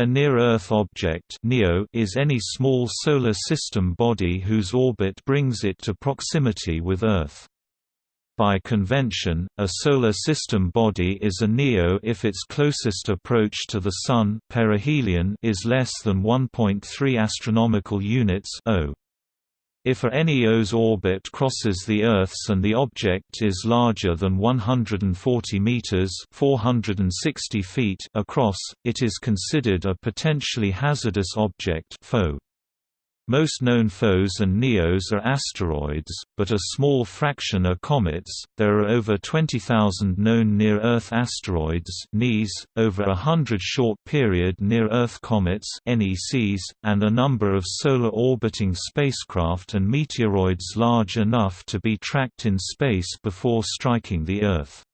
A near-Earth object (NEO) is any small solar system body whose orbit brings it to proximity with Earth. By convention, a solar system body is a NEO if its closest approach to the Sun perihelion is less than 1.3 astronomical units. If a NEO's orbit crosses the Earth's and the object is larger than 140 meters (460 feet) across, it is considered a potentially hazardous object (PHO). Most known PHOs and NEOs are asteroids, but a small fraction are comets. There are over 20,000 known near-Earth asteroids (NEAs), over a hundred short-period near-Earth comets (NECs), and a number of solar-orbiting spacecraft and meteoroids large enough to be tracked in space before striking the Earth.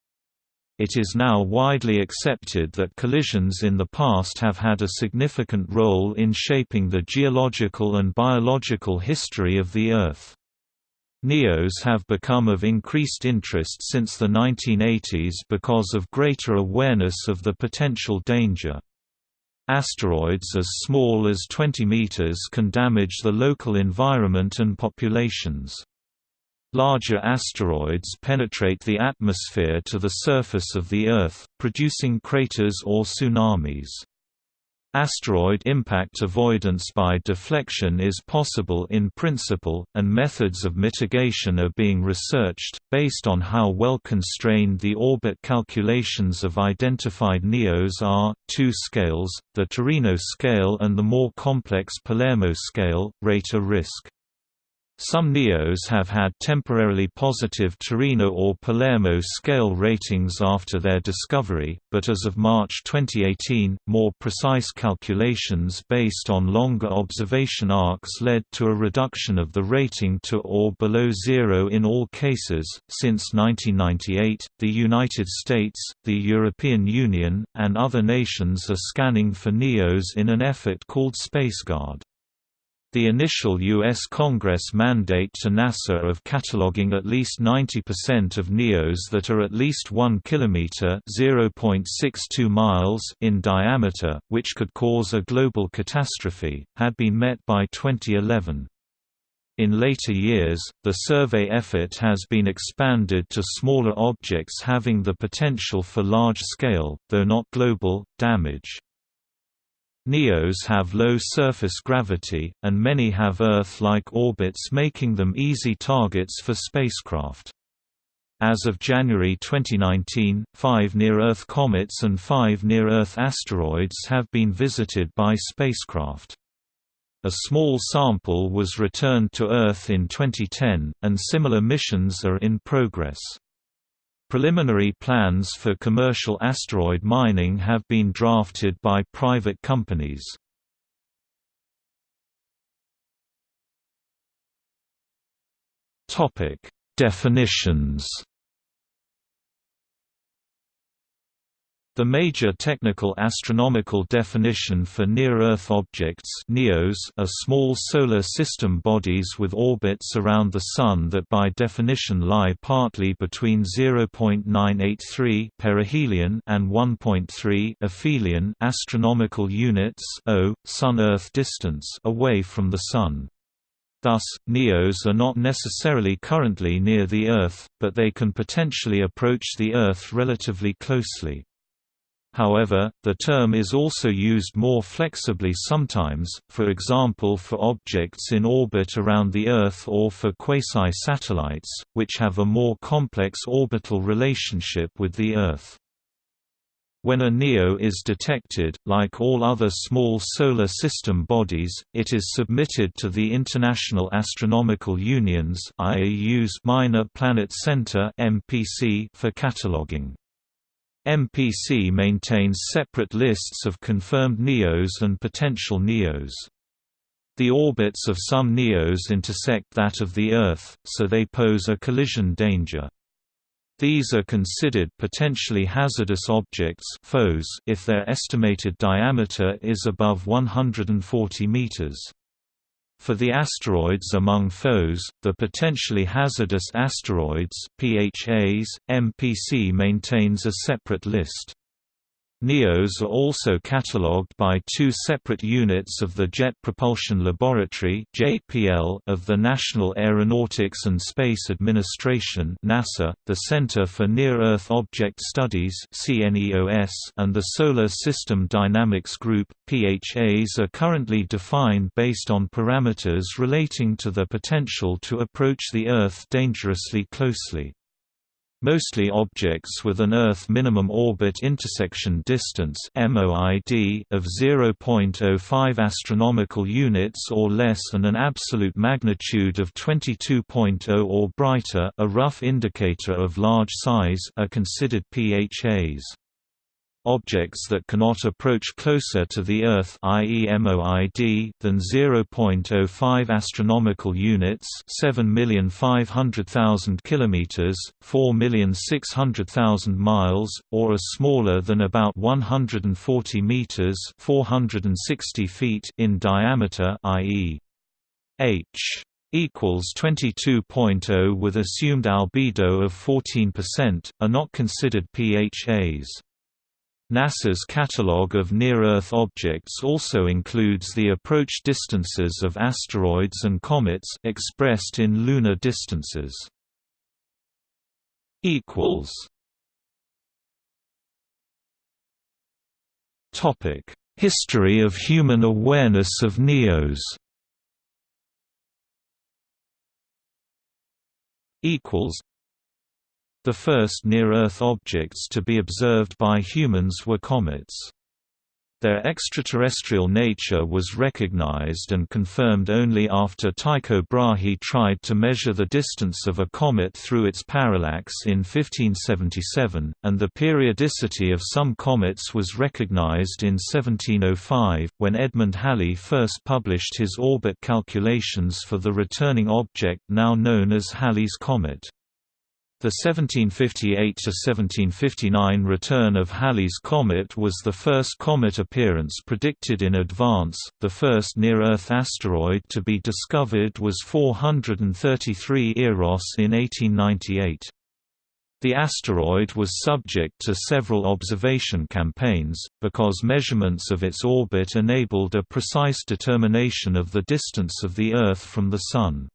It is now widely accepted that collisions in the past have had a significant role in shaping the geological and biological history of the Earth. NEOs have become of increased interest since the 1980s because of greater awareness of the potential danger. Asteroids as small as 20 meters can damage the local environment and populations. Larger asteroids penetrate the atmosphere to the surface of the Earth, producing craters or tsunamis. Asteroid impact avoidance by deflection is possible in principle, and methods of mitigation are being researched, based on how well constrained the orbit calculations of identified NEOs are. Two scales, the Torino scale and the more complex Palermo scale, rate a risk. Some NEOs have had temporarily positive Torino or Palermo scale ratings after their discovery, but as of March 2018, more precise calculations based on longer observation arcs led to a reduction of the rating to or below zero in all cases. Since 1998, the United States, the European Union, and other nations are scanning for NEOs in an effort called SpaceGuard. The initial U.S. Congress mandate to NASA of cataloging at least 90% of NEOs that are at least 1 km (0.62 miles) in diameter, which could cause a global catastrophe, had been met by 2011. In later years, the survey effort has been expanded to smaller objects having the potential for large-scale, though not global, damage. NEOs have low surface gravity, and many have Earth-like orbits making them easy targets for spacecraft. As of January 2019, five near-Earth comets and five near-Earth asteroids have been visited by spacecraft. A small sample was returned to Earth in 2010, and similar missions are in progress. Preliminary plans for commercial asteroid mining have been drafted by private companies. Definitions The major technical astronomical definition for near-Earth objects NEOs are small solar system bodies with orbits around the Sun that by definition lie partly between 0.983 perihelion and 1.3 aphelion astronomical units o, Sun-Earth distance away from the Sun. Thus, NEOs are not necessarily currently near the Earth, but they can potentially approach the Earth relatively closely. However, the term is also used more flexibly sometimes, for example for objects in orbit around the Earth or for quasi-satellites, which have a more complex orbital relationship with the Earth. When a NEO is detected, like all other small solar system bodies, it is submitted to the International Astronomical Union's IAU's Minor Planet Center for cataloging. MPC maintains separate lists of confirmed NEOs and potential NEOs. The orbits of some NEOs intersect that of the Earth, so they pose a collision danger. These are considered potentially hazardous objects if their estimated diameter is above 140 meters. For the asteroids among PHOs, the potentially hazardous asteroids PHAs, MPC maintains a separate list. NEOs are also catalogued by two separate units of the Jet Propulsion Laboratory of the National Aeronautics and Space Administration NASA, the Center for Near-Earth Object Studies and the Solar System Dynamics Group. PHAs are currently defined based on parameters relating to the potential to approach the Earth dangerously closely. Mostly objects with an Earth minimum orbit intersection distance (MOID) of 0.05 astronomical units or less and an absolute magnitude of 22.0 or brighter, a rough indicator of large size, are considered PHAs. Objects that cannot approach closer to the Earth i.e. MOID than 0.05 astronomical units, 7,500,000 kilometers, 4,600,000 miles, or are smaller than about 140 meters, 460 feet in diameter, i.e. h equals 22.0 with assumed albedo of 14%, are not considered PHAs. NASA's catalogue of near-Earth objects also includes the approach distances of asteroids and comets expressed in lunar distances. equals. Topic: History of human awareness of NEOs the first near-Earth objects to be observed by humans were comets. Their extraterrestrial nature was recognized and confirmed only after Tycho Brahe tried to measure the distance of a comet through its parallax in 1577, and the periodicity of some comets was recognized in 1705, when Edmund Halley first published his orbit calculations for the returning object now known as Halley's Comet. The 1758–1759 return of Halley's Comet was the first comet appearance predicted in advance. The first near-Earth asteroid to be discovered was 433 Eros in 1898. The asteroid was subject to several observation campaigns, because measurements of its orbit enabled a precise determination of the distance of the Earth from the Sun.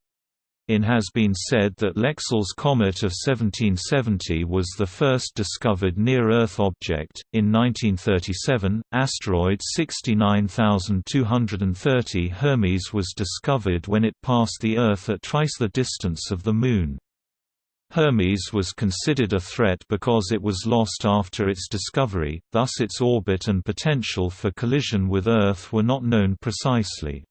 It has been said that Lexell's comet of 1770 was the first discovered near-Earth object. In 1937, asteroid 69230 Hermes was discovered when it passed the Earth at twice the distance of the Moon. Hermes was considered a threat because it was lost after its discovery, thus its orbit and potential for collision with Earth were not known precisely.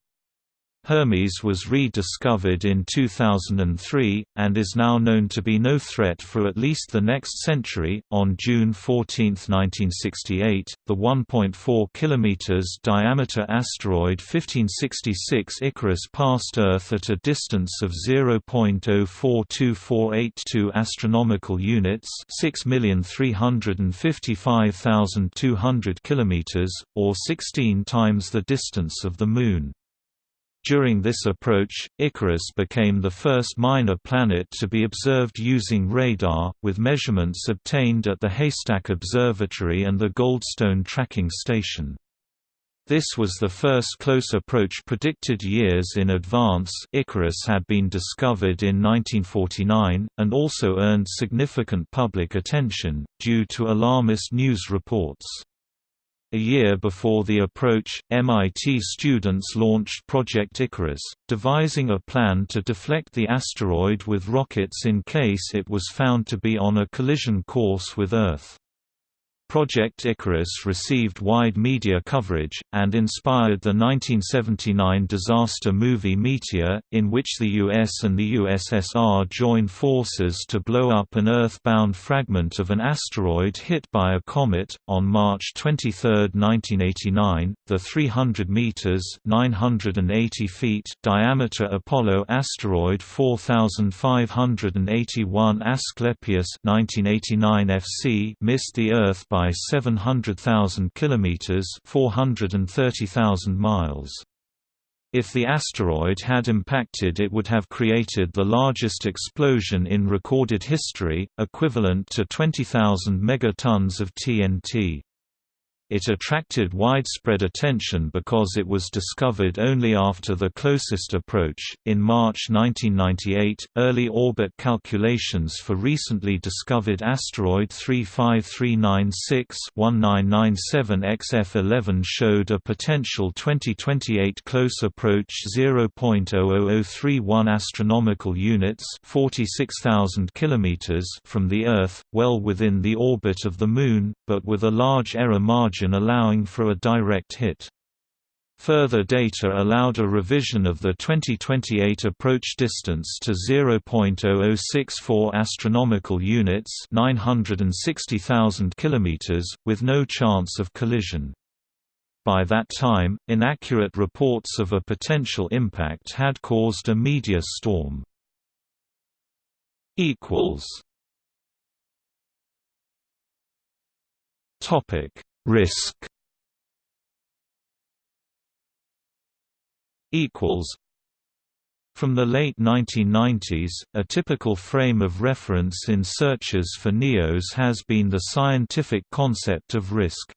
Hermes was rediscovered in 2003, and is now known to be no threat for at least the next century. On June 14, 1968, the 1.4 km diameter asteroid 1566 Icarus passed Earth at a distance of 0.042482 astronomical units, 6,355,200 km, or 16 times the distance of the Moon. During this approach, Icarus became the first minor planet to be observed using radar, with measurements obtained at the Haystack Observatory and the Goldstone Tracking Station. This was the first close approach predicted years in advance Icarus had been discovered in 1949, and also earned significant public attention, due to alarmist news reports. A year before the approach, MIT students launched Project Icarus, devising a plan to deflect the asteroid with rockets in case it was found to be on a collision course with Earth. Project Icarus received wide media coverage, and inspired the 1979 disaster movie Meteor, in which the US and the USSR joined forces to blow up an Earth-bound fragment of an asteroid hit by a comet. On March 23, 1989, the 300 meters (980 feet) diameter Apollo asteroid 4581 Asclepius (1989 FC) missed the Earth by by 700,000 kilometers, 430,000 miles. If the asteroid had impacted it would have created the largest explosion in recorded history, equivalent to 20,000 megatons of TNT. It attracted widespread attention because it was discovered only after the closest approach. In March 1998, early orbit calculations for recently discovered asteroid 35396 1997 XF11 showed a potential 2028 close approach 0.00031 astronomical units, 46,000 kilometers from the Earth, well within the orbit of the Moon, but with a large error margin allowing for a direct hit. Further data allowed a revision of the 2028 approach distance to 0.0064 astronomical units, 960,000 kilometers, with no chance of collision. By that time, inaccurate reports of a potential impact had caused a media storm. equals Topic Risk equals from the late 1990s, a typical frame of reference in searches for NEOs has been the scientific concept of risk.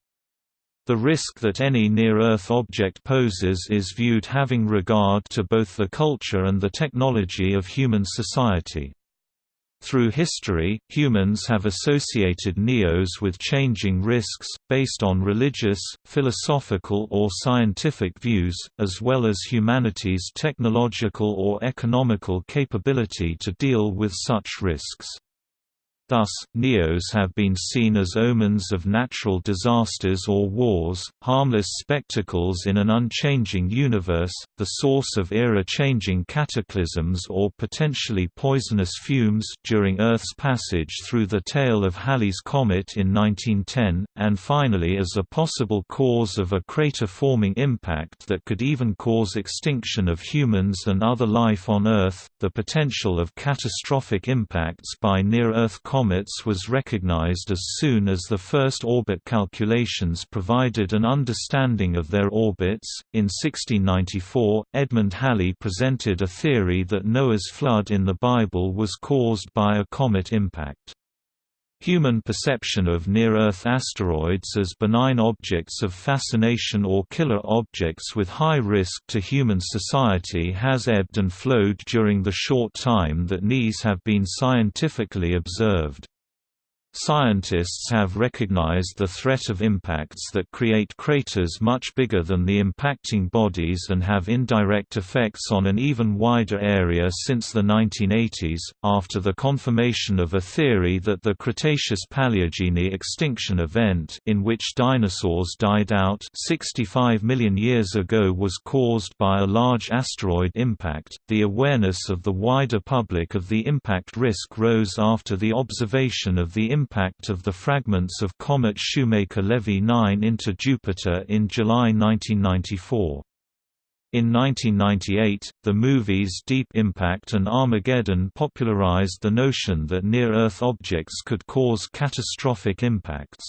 The risk that any near-Earth object poses is viewed having regard to both the culture and the technology of human society. Through history, humans have associated neos with changing risks, based on religious, philosophical or scientific views, as well as humanity's technological or economical capability to deal with such risks. Thus, Neos have been seen as omens of natural disasters or wars, harmless spectacles in an unchanging universe, the source of era-changing cataclysms or potentially poisonous fumes during Earth's passage through the tail of Halley's Comet in 1910, and finally as a possible cause of a crater-forming impact that could even cause extinction of humans and other life on Earth. The potential of catastrophic impacts by near-Earth comets was recognized as soon as the first orbit calculations provided an understanding of their orbits. In 1694, Edmund Halley presented a theory that Noah's flood in the Bible was caused by a comet impact. Human perception of near-Earth asteroids as benign objects of fascination or killer objects with high risk to human society has ebbed and flowed during the short time that NEAs have been scientifically observed. Scientists have recognized the threat of impacts that create craters much bigger than the impacting bodies and have indirect effects on an even wider area since the 1980s, after the confirmation of a theory that the Cretaceous-Paleogene extinction event in which dinosaurs died out 65 million years ago was caused by a large asteroid impact. The awareness of the wider public of the impact risk rose after the observation of the impact impact of the fragments of comet Shoemaker-Levy 9 into Jupiter in July 1994. In 1998, the movies Deep Impact and Armageddon popularized the notion that near-Earth objects could cause catastrophic impacts.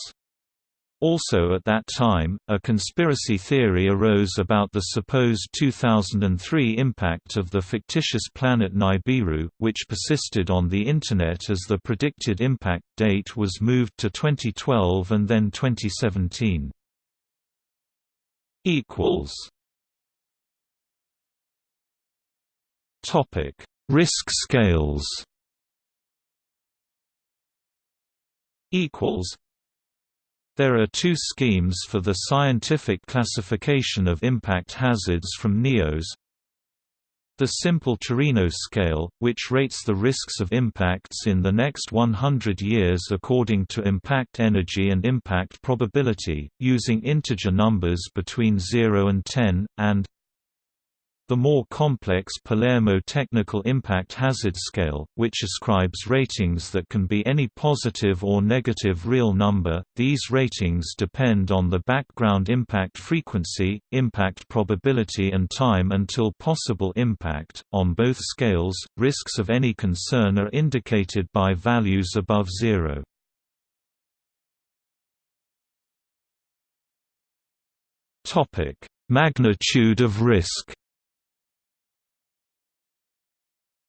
Also at that time, a conspiracy theory arose about the supposed 2003 impact of the fictitious planet Nibiru, which persisted on the Internet as the predicted impact date was moved to 2012 and then 2017. Topic: Risk scales. Equals there are two schemes for the scientific classification of impact hazards from NEOs. The simple Torino scale, which rates the risks of impacts in the next 100 years according to impact energy and impact probability, using integer numbers between 0 and 10, and the more complex Palermo Technical Impact Hazard Scale, which ascribes ratings that can be any positive or negative real number, these ratings depend on the background impact frequency, impact probability and time until possible impact. On both scales, risks of any concern are indicated by values above zero. Magnitude of risk.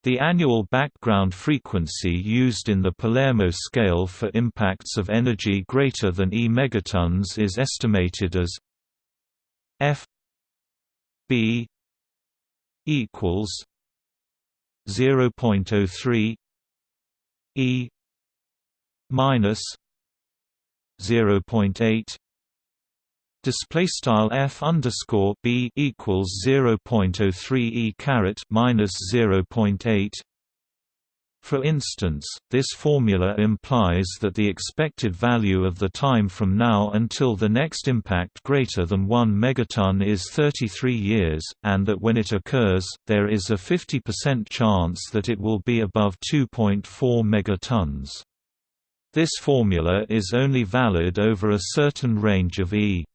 The annual background frequency used in the Palermo scale for impacts of energy greater than E megatons is estimated as F B equals 0.03 E minus 0.8 display style f underscore b equals 0.03 e caret minus 0.8 for instance, this formula implies that the expected value of the time from now until the next impact greater than 1 megaton is 33 years, and that when it occurs, there is a 50% chance that it will be above 2.4 megatons. This formula is only valid over a certain range of E.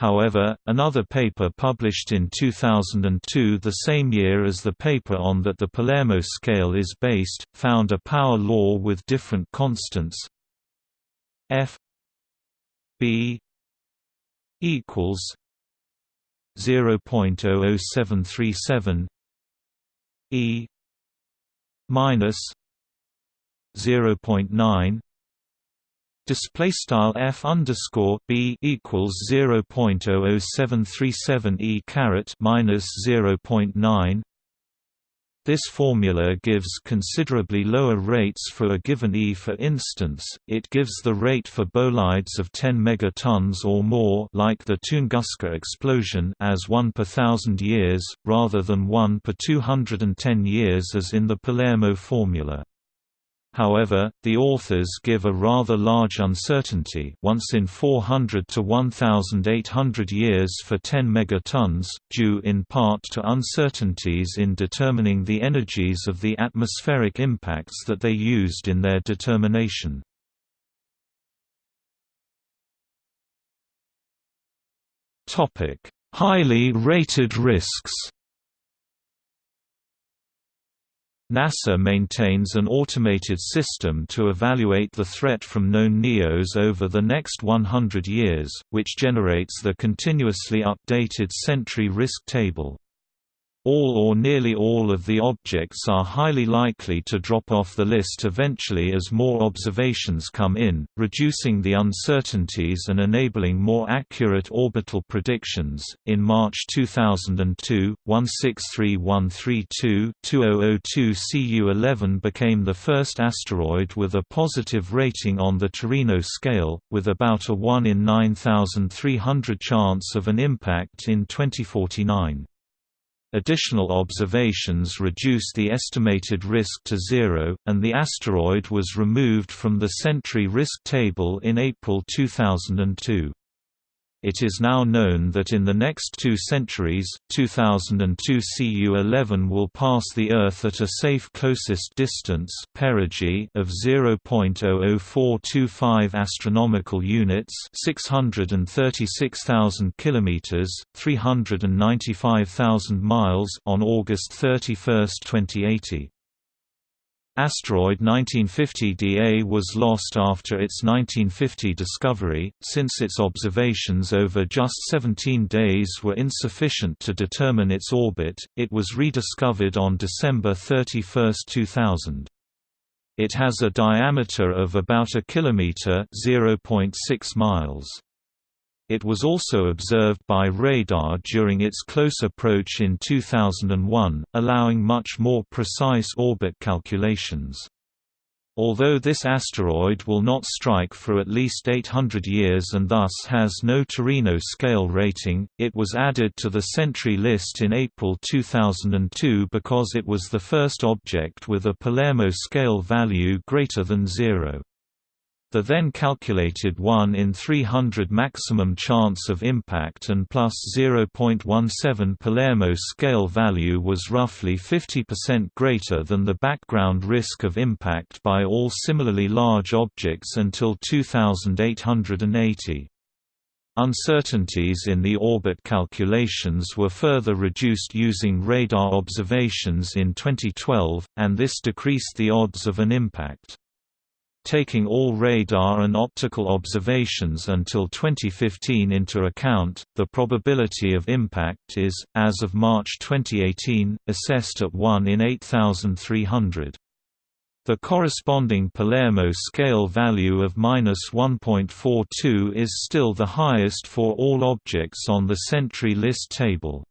However, another paper published in 2002 the same year as the paper on that the Palermo scale is based, found a power law with different constants. F B equals 0.00737 E minus 0.9 display style f underscore b equals 0.00737 e caret minus 0.9. This formula gives considerably lower rates for a given E. For instance, it gives the rate for bolides of 10 megatons or more, like the Tunguska explosion, as 1 per thousand years, rather than 1 per 210 years as in the Palermo formula. However, the authors give a rather large uncertainty once in 400 to 1,800 years for 10 megatons, due in part to uncertainties in determining the energies of the atmospheric impacts that they used in their determination. Highly rated risks NASA maintains an automated system to evaluate the threat from known NEOs over the next 100 years, which generates the continuously updated Sentry Risk Table. All or nearly all of the objects are highly likely to drop off the list eventually as more observations come in, reducing the uncertainties and enabling more accurate orbital predictions. In March 2002, 163132 2002 CU-11 became the first asteroid with a positive rating on the Torino scale, with about a 1 in 9,300 chance of an impact in 2049. Additional observations reduced the estimated risk to zero, and the asteroid was removed from the Sentry risk table in April 2002. It is now known that in the next two centuries, 2002 Cu-11 will pass the Earth at a safe closest distance perigee of 0.00425 astronomical units, 636,000 kilometers, 395,000 miles on August 31, 2080. Asteroid 1950 DA was lost after its 1950 discovery, since its observations over just 17 days were insufficient to determine its orbit, it was rediscovered on December 31, 2000. It has a diameter of about a kilometer (0.6 miles). It was also observed by radar during its close approach in 2001, allowing much more precise orbit calculations. Although this asteroid will not strike for at least 800 years and thus has no Torino scale rating, it was added to the Sentry list in April 2002 because it was the first object with a Palermo scale value greater than zero. The then calculated 1 in 300 maximum chance of impact and plus 0.17 Palermo scale value was roughly 50% greater than the background risk of impact by all similarly large objects until 2880. Uncertainties in the orbit calculations were further reduced using radar observations in 2012, and this decreased the odds of an impact. Taking all radar and optical observations until 2015 into account, the probability of impact is, as of March 2018, assessed at 1 in 8,300. The corresponding Palermo scale value of -1.42 is still the highest for all objects on the Sentry list table.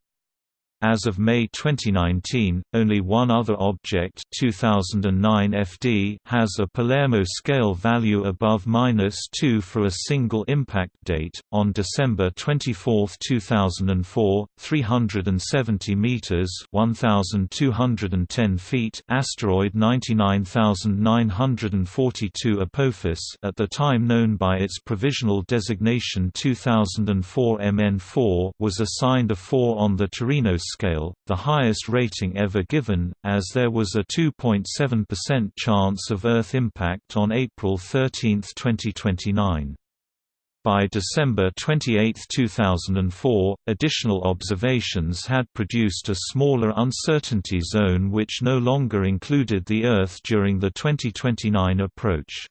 As of May 2019, only one other object 2009 FD has a Palermo scale value above -2 for a single impact date. On December 24, 2004, 370 meters (1210 feet) asteroid 99942 Apophis, at the time known by its provisional designation 2004 MN4, was assigned a 4 on the Torino scale, the highest rating ever given, as there was a 2.7% chance of Earth impact on April 13, 2029. By December 28, 2004, additional observations had produced a smaller uncertainty zone which no longer included the Earth during the 2029 approach.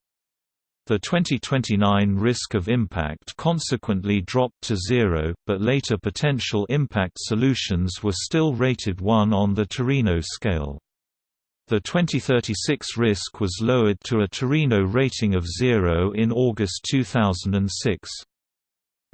The 2029 risk of impact consequently dropped to zero, but later potential impact solutions were still rated 1 on the Torino scale. The 2036 risk was lowered to a Torino rating of 0 in August 2006.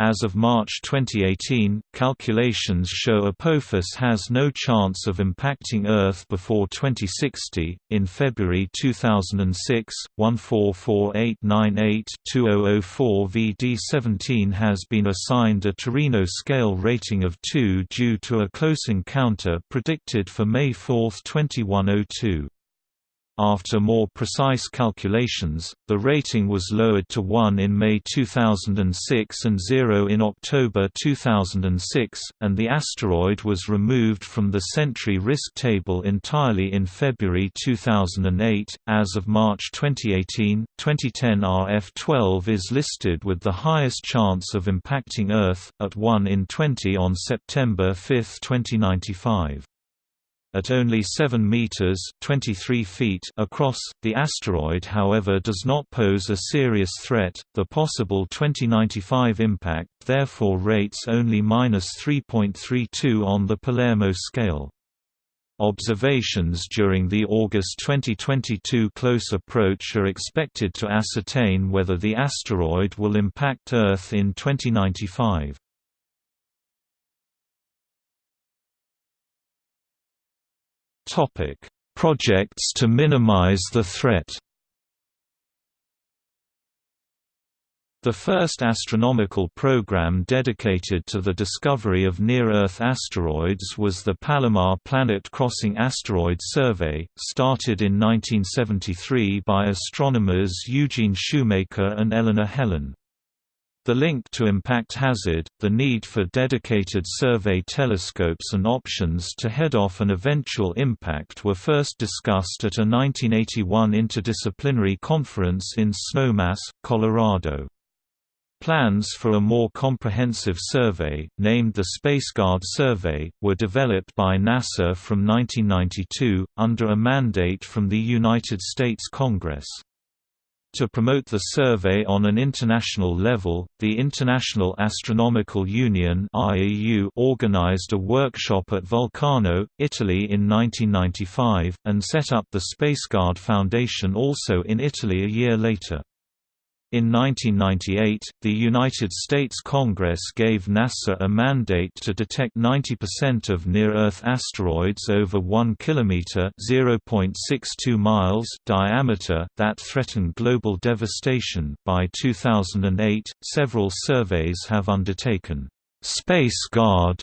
As of March 2018, calculations show Apophis has no chance of impacting Earth before 2060. In February 2006, 144898-2004 VD17 has been assigned a Torino scale rating of 2 due to a close encounter predicted for May 4, 2102. After more precise calculations, the rating was lowered to 1 in May 2006 and 0 in October 2006, and the asteroid was removed from the Sentry risk table entirely in February 2008. As of March 2018, 2010 RF-12 is listed with the highest chance of impacting Earth, at 1 in 20 on September 5, 2095. At only 7 meters (23 feet) across, the asteroid however does not pose a serious threat. The possible 2095 impact therefore rates only -3.32 on the Palermo scale. Observations during the August 2022 close approach are expected to ascertain whether the asteroid will impact Earth in 2095. Topic: Projects to minimize the threat. The first astronomical program dedicated to the discovery of near-Earth asteroids was the Palomar Planet Crossing Asteroid Survey, started in 1973 by astronomers Eugene Shoemaker and Eleanor Helin. The link to impact hazard, the need for dedicated survey telescopes and options to head off an eventual impact were first discussed at a 1981 interdisciplinary conference in Snowmass, Colorado. Plans for a more comprehensive survey, named the SpaceGuard Survey, were developed by NASA from 1992, under a mandate from the United States Congress. To promote the survey on an international level, the International Astronomical Union organized a workshop at Vulcano, Italy in 1995, and set up the SpaceGuard Foundation also in Italy a year later. In 1998, the United States Congress gave NASA a mandate to detect 90% of near-Earth asteroids over 1 km (0.62 miles) diameter that threaten global devastation. By 2008, several surveys have undertaken Space Guard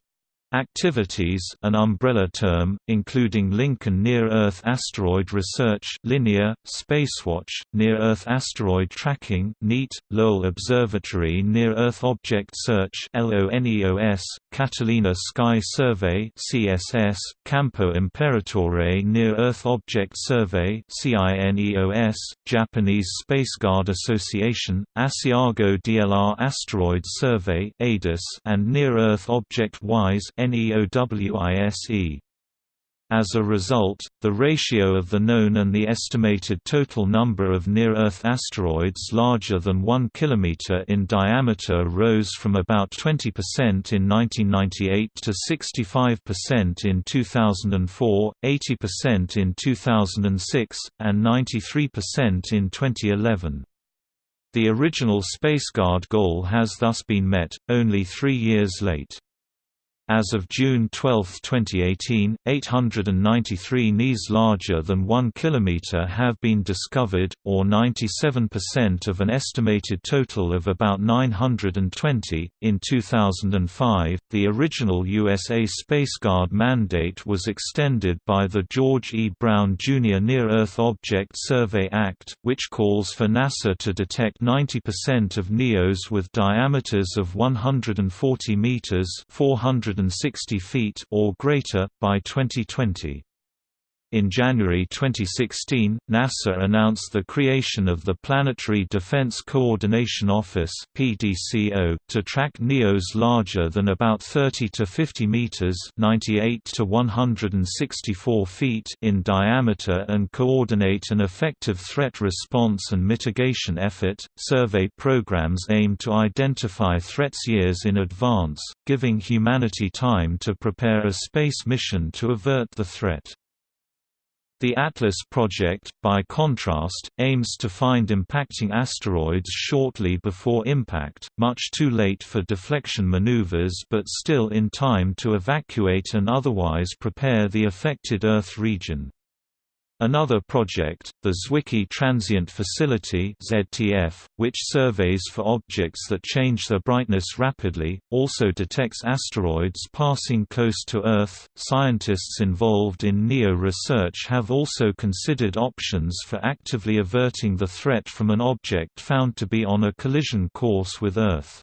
Activities an umbrella term, including Lincoln Near-Earth Asteroid Research Linear, Spacewatch, Near-Earth Asteroid Tracking NEAT, Lowell Observatory Near-Earth Object Search LONEOS, Catalina Sky Survey CSS, Campo Imperatore Near-Earth Object Survey CINEOS, Japanese Spaceguard Association, Asiago DLR Asteroid Survey ADAS, and Near-Earth Object WISE NEOWISE. As a result, the ratio of the known and the estimated total number of near-Earth asteroids larger than 1 km in diameter rose from about 20% in 1998 to 65% in 2004, 80% in 2006, and 93% in 2011. The original SpaceGuard goal has thus been met, only three years late. As of June 12, 2018, 893 NEAs larger than 1 km have been discovered, or 97% of an estimated total of about 920. In 2005, the original USA SpaceGuard mandate was extended by the George E. Brown Jr. Near-Earth Object Survey Act, which calls for NASA to detect 90% of NEOs with diameters of 140 meters (400 160 feet or greater, by 2020. In January 2016, NASA announced the creation of the Planetary Defense Coordination Office (PDCO) to track NEOs larger than about 30 to 50 meters (98 to 164 feet) in diameter and coordinate an effective threat response and mitigation effort. Survey programs aim to identify threats years in advance, giving humanity time to prepare a space mission to avert the threat. The ATLAS project, by contrast, aims to find impacting asteroids shortly before impact, much too late for deflection maneuvers but still in time to evacuate and otherwise prepare the affected Earth region. Another project, the Zwicky Transient Facility (ZTF), which surveys for objects that change their brightness rapidly, also detects asteroids passing close to Earth. Scientists involved in NEO research have also considered options for actively averting the threat from an object found to be on a collision course with Earth.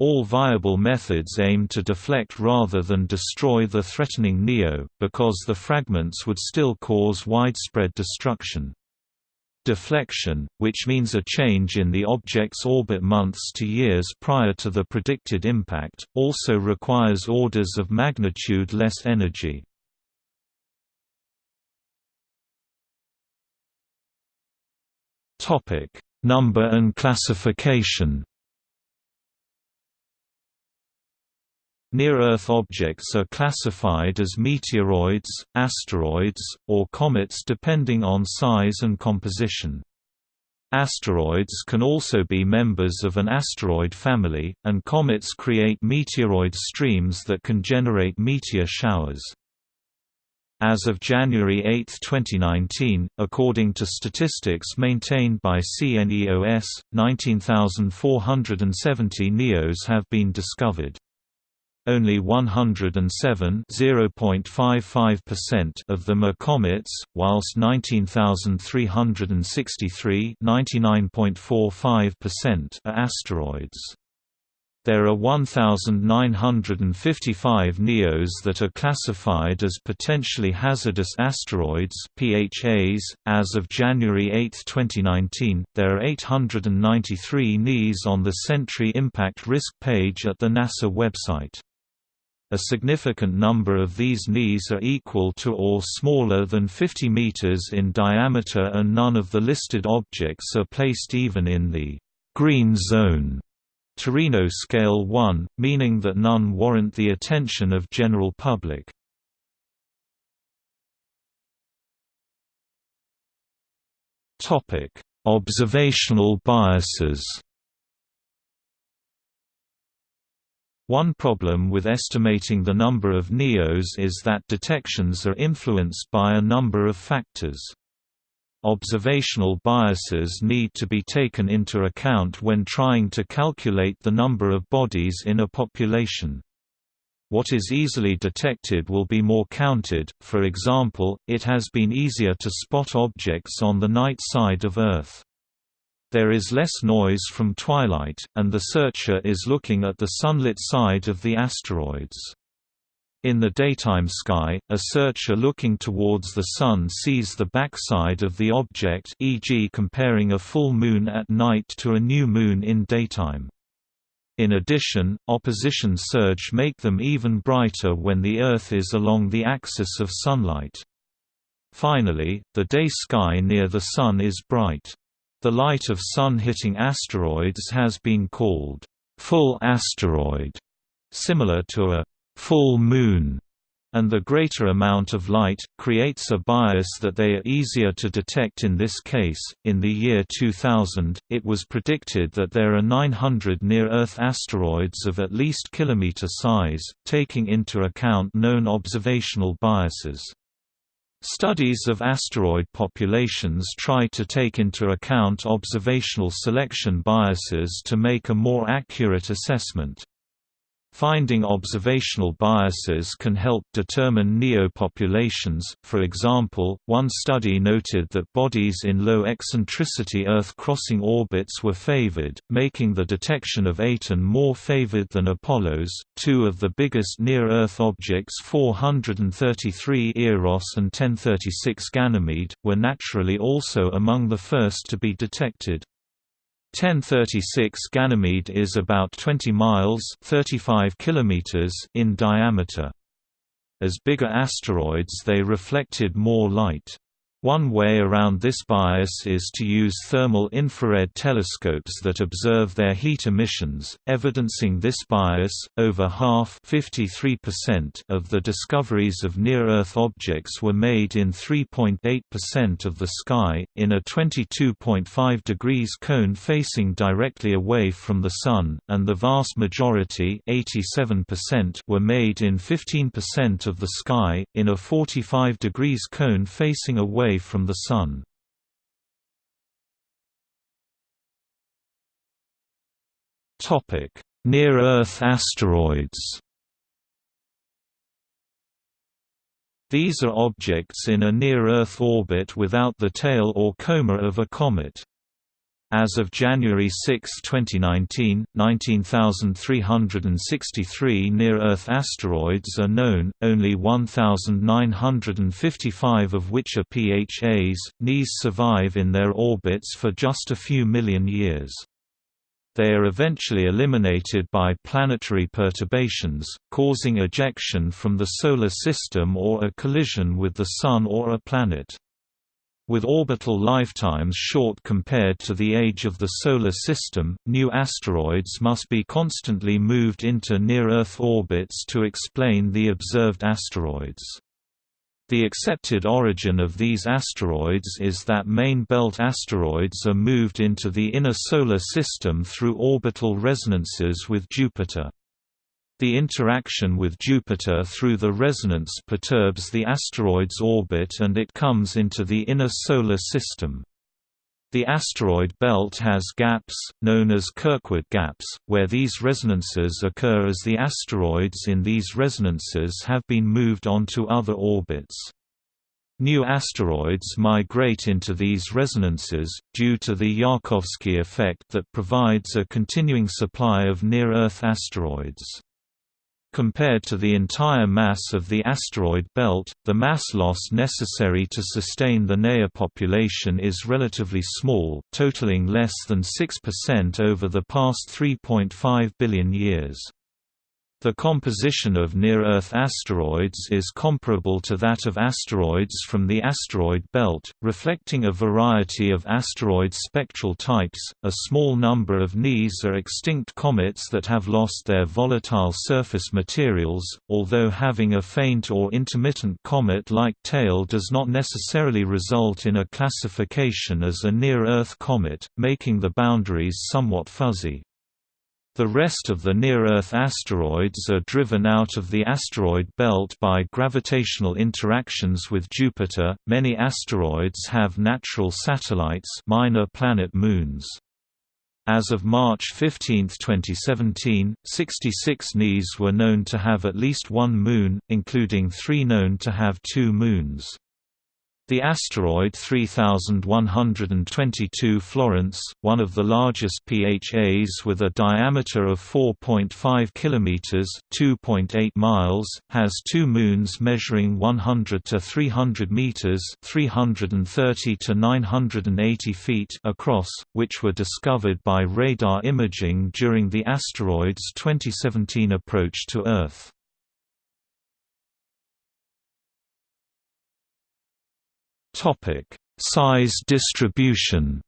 All viable methods aim to deflect rather than destroy the threatening NEO, because the fragments would still cause widespread destruction. Deflection, which means a change in the object's orbit months to years prior to the predicted impact, also requires orders of magnitude less energy. Number and classification Near-Earth objects are classified as meteoroids, asteroids, or comets depending on size and composition. Asteroids can also be members of an asteroid family, and comets create meteoroid streams that can generate meteor showers. As of January 8, 2019, according to statistics maintained by CNEOS, 19,470 NEOs have been discovered. Only 107 (0.55%) of them are comets, whilst 19,363 (99.45%) are asteroids. There are 1,955 NEOs that are classified as potentially hazardous asteroids (PHAs). As of January 8, 2019, there are 893 NEAs on the Sentry Impact Risk page at the NASA website. A significant number of these NEAs are equal to or smaller than 50 meters in diameter and none of the listed objects are placed even in the green zone Torino Scale 1, meaning that none warrant the attention of general public. Observational biases One problem with estimating the number of NEOs is that detections are influenced by a number of factors. Observational biases need to be taken into account when trying to calculate the number of bodies in a population. What is easily detected will be more counted, for example, it has been easier to spot objects on the night side of Earth. There is less noise from twilight, and the searcher is looking at the sunlit side of the asteroids. In the daytime sky, a searcher looking towards the Sun sees the backside of the object e.g. comparing a full moon at night to a new moon in daytime. In addition, opposition surge make them even brighter when the Earth is along the axis of sunlight. Finally, the day sky near the Sun is bright. The light of Sun-hitting asteroids has been called full asteroid, similar to a full moon, and the greater amount of light creates a bias that they are easier to detect in this case. In the year 2000, it was predicted that there are 900 near-Earth asteroids of at least kilometer size, taking into account known observational biases. Studies of asteroid populations try to take into account observational selection biases to make a more accurate assessment. Finding observational biases can help determine NEO populations. For example, one study noted that bodies in low eccentricity Earth crossing orbits were favored, making the detection of Aten more favored than Apollo's. Two of the biggest near Earth objects, 433 Eros and 1036 Ganymede, were naturally also among the first to be detected. 1036 Ganymede is about 20 miles 35 kilometers in diameter. As bigger asteroids they reflected more light. One way around this bias is to use thermal infrared telescopes that observe their heat emissions, evidencing this bias. Over half (53%) of the discoveries of near-Earth objects were made in 3.8% of the sky, in a 22.5 degrees cone facing directly away from the Sun, and the vast majority (87%) were made in 15% of the sky, in a 45 degrees cone facing away away from the Sun. Near-Earth asteroids These are objects in a near-Earth orbit without the tail or coma of a comet. As of January 6, 2019, 19,363 near-Earth asteroids are known, only 1,955 of which are PHAs. NEAs survive in their orbits for just a few million years. They are eventually eliminated by planetary perturbations, causing ejection from the Solar System or a collision with the Sun or a planet. With orbital lifetimes short compared to the age of the Solar System, new asteroids must be constantly moved into near-Earth orbits to explain the observed asteroids. The accepted origin of these asteroids is that main belt asteroids are moved into the inner Solar System through orbital resonances with Jupiter. The interaction with Jupiter through the resonance perturbs the asteroid's orbit and it comes into the inner Solar System. The asteroid belt has gaps, known as Kirkwood gaps, where these resonances occur as the asteroids in these resonances have been moved onto other orbits. New asteroids migrate into these resonances, due to the Yarkovsky effect that provides a continuing supply of near-Earth asteroids. Compared to the entire mass of the asteroid belt, the mass loss necessary to sustain the NEA population is relatively small, totaling less than 6% over the past 3.5 billion years. The composition of near-Earth asteroids is comparable to that of asteroids from the asteroid belt, reflecting a variety of asteroid spectral types. A small number of NEAs are extinct comets that have lost their volatile surface materials, although having a faint or intermittent comet-like tail does not necessarily result in a classification as a near-Earth comet, making the boundaries somewhat fuzzy. The rest of the near-Earth asteroids are driven out of the asteroid belt by gravitational interactions with Jupiter. Many asteroids have natural satellites, minor planet moons. As of March 15, 2017, 66 NEAs were known to have at least one moon, including three known to have two moons. The asteroid 3122 Florence, one of the largest PHAs with a diameter of 4.5 kilometers (2.8 miles), has two moons measuring 100 to 300 meters (330 to 980 feet) across, which were discovered by radar imaging during the asteroid's 2017 approach to Earth. Topic: Size distribution.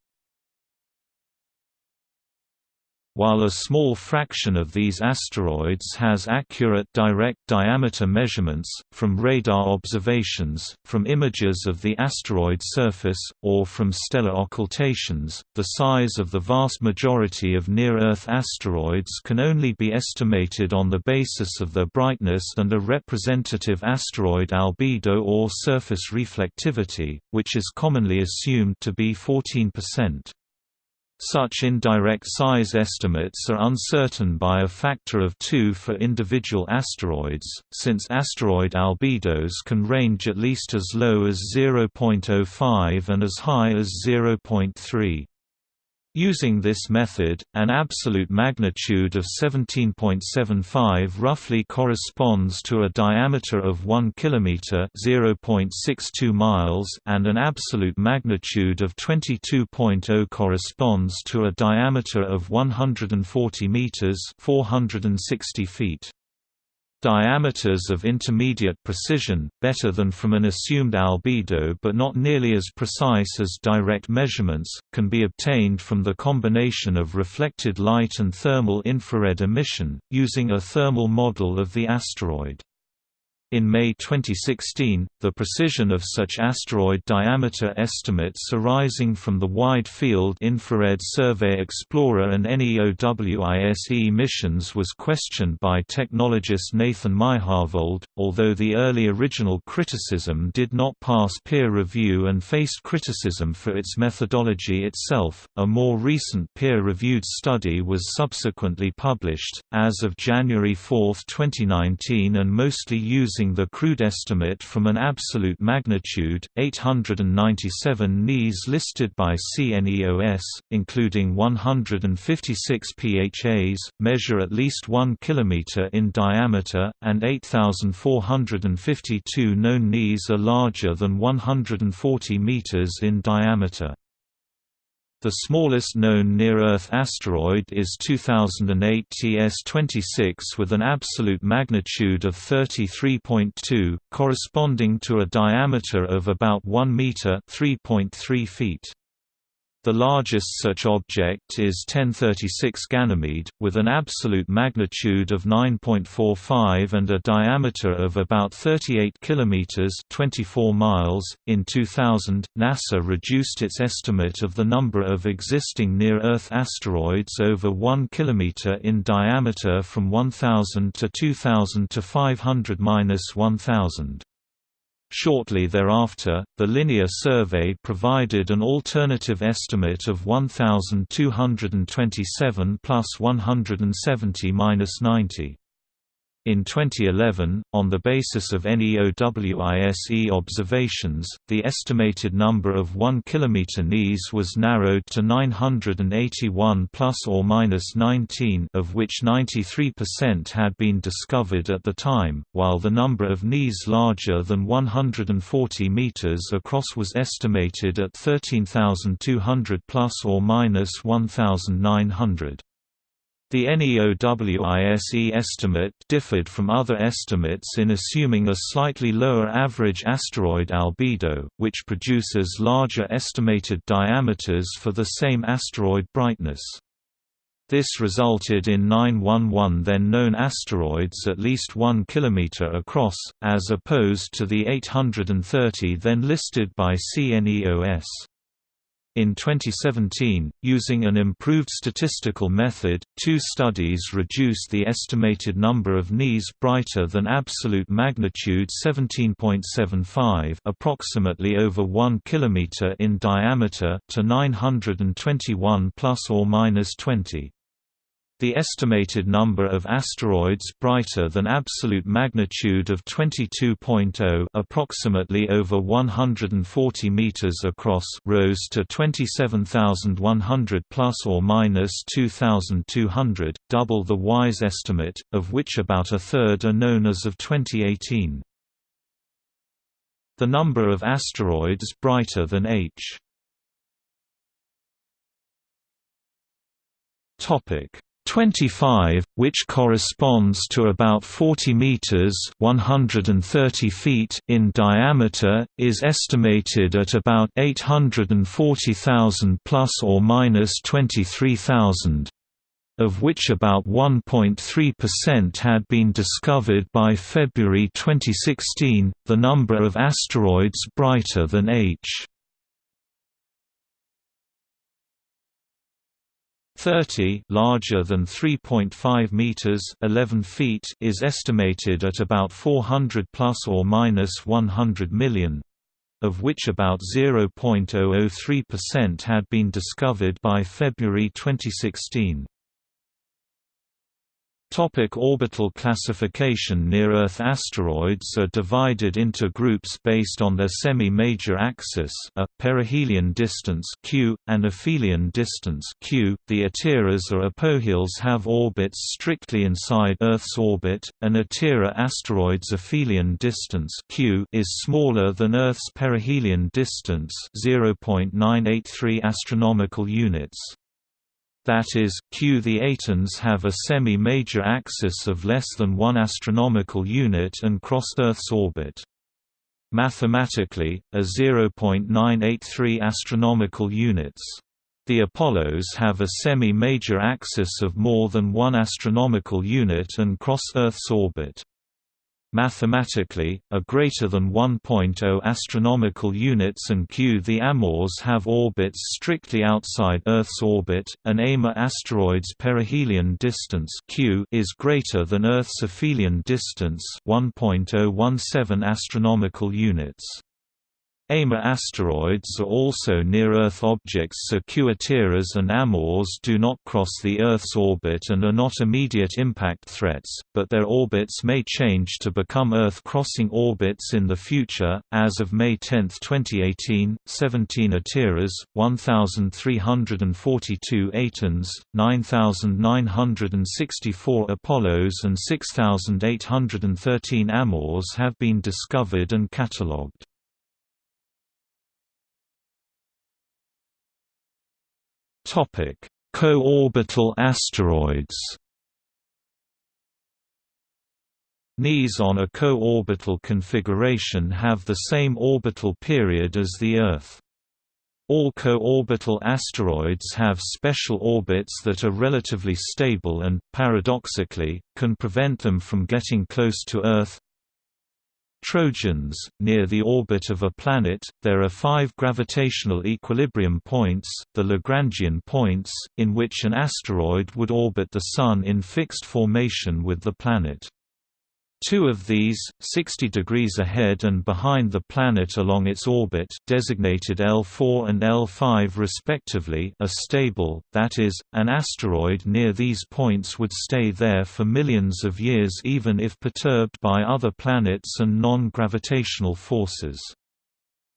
While a small fraction of these asteroids has accurate direct diameter measurements, from radar observations, from images of the asteroid surface, or from stellar occultations, the size of the vast majority of near-Earth asteroids can only be estimated on the basis of their brightness and a representative asteroid albedo or surface reflectivity, which is commonly assumed to be 14%. Such indirect size estimates are uncertain by a factor of 2 for individual asteroids, since asteroid albedos can range at least as low as 0.05 and as high as 0.3. Using this method, an absolute magnitude of 17.75 roughly corresponds to a diameter of 1 km (0.62 miles) and an absolute magnitude of 22.0 corresponds to a diameter of 140 meters (460 feet). Diameters of intermediate precision, better than from an assumed albedo but not nearly as precise as direct measurements, can be obtained from the combination of reflected light and thermal infrared emission, using a thermal model of the asteroid. In May 2016, the precision of such asteroid diameter estimates arising from the Wide Field Infrared Survey Explorer and NEOWISE missions was questioned by technologist Nathan Myhrvold, although the early original criticism did not pass peer review and faced criticism for its methodology itself. A more recent peer-reviewed study was subsequently published, as of January 4, 2019 and mostly using the crude estimate from an absolute magnitude, 897 NEAs listed by CNEOS, including 156 PHAs, measure at least 1 km in diameter, and 8,452 known NEAs are larger than 140 meters in diameter. The smallest known near-Earth asteroid is 2008 TS-26 with an absolute magnitude of 33.2, corresponding to a diameter of about 1 meter (3.3 feet). The largest such object is 1036 Ganymede, with an absolute magnitude of 9.45 and a diameter of about 38 kilometers (24 miles). In 2000, NASA reduced its estimate of the number of existing near-Earth asteroids over 1 kilometer in diameter from 1000 to 2000 to 500-1000. Shortly thereafter, the Linear Survey provided an alternative estimate of 1,227 plus 170 minus 90. In 2011, on the basis of NEOWISE observations, the estimated number of 1 km NEAs was narrowed to 981 plus or minus 19, of which 93% had been discovered at the time, while the number of NEAs larger than 140 meters across was estimated at 13,200 plus or minus 1,900. The NEOWISE estimate differed from other estimates in assuming a slightly lower average asteroid albedo, which produces larger estimated diameters for the same asteroid brightness. This resulted in 911 then known asteroids at least 1 km across, as opposed to the 830 then listed by CNEOS. In 2017, using an improved statistical method, two studies reduced the estimated number of NEAs brighter than absolute magnitude 17.75 approximately over 1 km in diameter to 921 plus or minus 20. The estimated number of asteroids brighter than absolute magnitude of 22.0 approximately over 140 meters across rose to 27,100 plus or minus 2,200, double the WISE estimate, of which about a third are known as of 2018. The number of asteroids brighter than H Topic 25, which corresponds to about 40 meters (130 feet) in diameter, is estimated at about 840,000 plus or minus 23,000 of which about 1.3% had been discovered by February 2016. The number of asteroids brighter than H 30 larger than 3.5 meters 11 feet is estimated at about 400 plus or minus 100 million of which about 0.003% had been discovered by February 2016 Topic orbital classification Near-Earth asteroids are divided into groups based on their semi-major axis a perihelion distance q, and aphelion distance q. The Atiras or apoheles have orbits strictly inside Earth's orbit. An Atira asteroid's aphelion distance q is smaller than Earth's perihelion distance 0.983 astronomical units. That is, Q. The Atens have a semi-major axis of less than 1 astronomical unit and cross Earth's orbit. Mathematically, a 0.983 astronomical units. The Apollos have a semi-major axis of more than 1 astronomical unit and cross Earth's orbit. Mathematically, a greater than 1.0 astronomical units and q. The Amors have orbits strictly outside Earth's orbit. An Amor asteroid's perihelion distance q is greater than Earth's aphelion distance, 1.017 astronomical units. Amor asteroids are also near-Earth objects so Q-Atiras and Amors do not cross the Earth's orbit and are not immediate impact threats, but their orbits may change to become Earth-crossing orbits in the future. As of May 10, 2018, 17 Atiras, 1,342 Atens, 9,964 Apollos and 6,813 Amors have been discovered and catalogued. Topic: Co-orbital asteroids. NEAs on a co-orbital configuration have the same orbital period as the Earth. All co-orbital asteroids have special orbits that are relatively stable and, paradoxically, can prevent them from getting close to Earth, Trojans, near the orbit of a planet, there are five gravitational equilibrium points, the Lagrangian points, in which an asteroid would orbit the Sun in fixed formation with the planet. Two of these, 60 degrees ahead and behind the planet along its orbit designated L4 and L5 respectively are stable, that is, an asteroid near these points would stay there for millions of years even if perturbed by other planets and non-gravitational forces.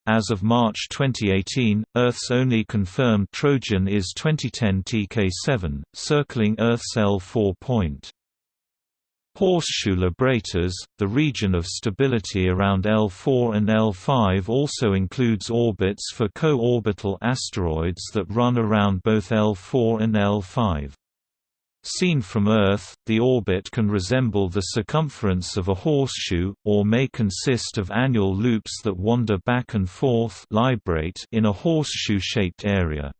As of March 2018, Earth's only confirmed Trojan is 2010 TK7, circling Earth's L4 point. Horseshoe librators, the region of stability around L4 and L5 also includes orbits for co-orbital asteroids that run around both L4 and L5. Seen from Earth, the orbit can resemble the circumference of a horseshoe, or may consist of annual loops that wander back and forth in a horseshoe-shaped area.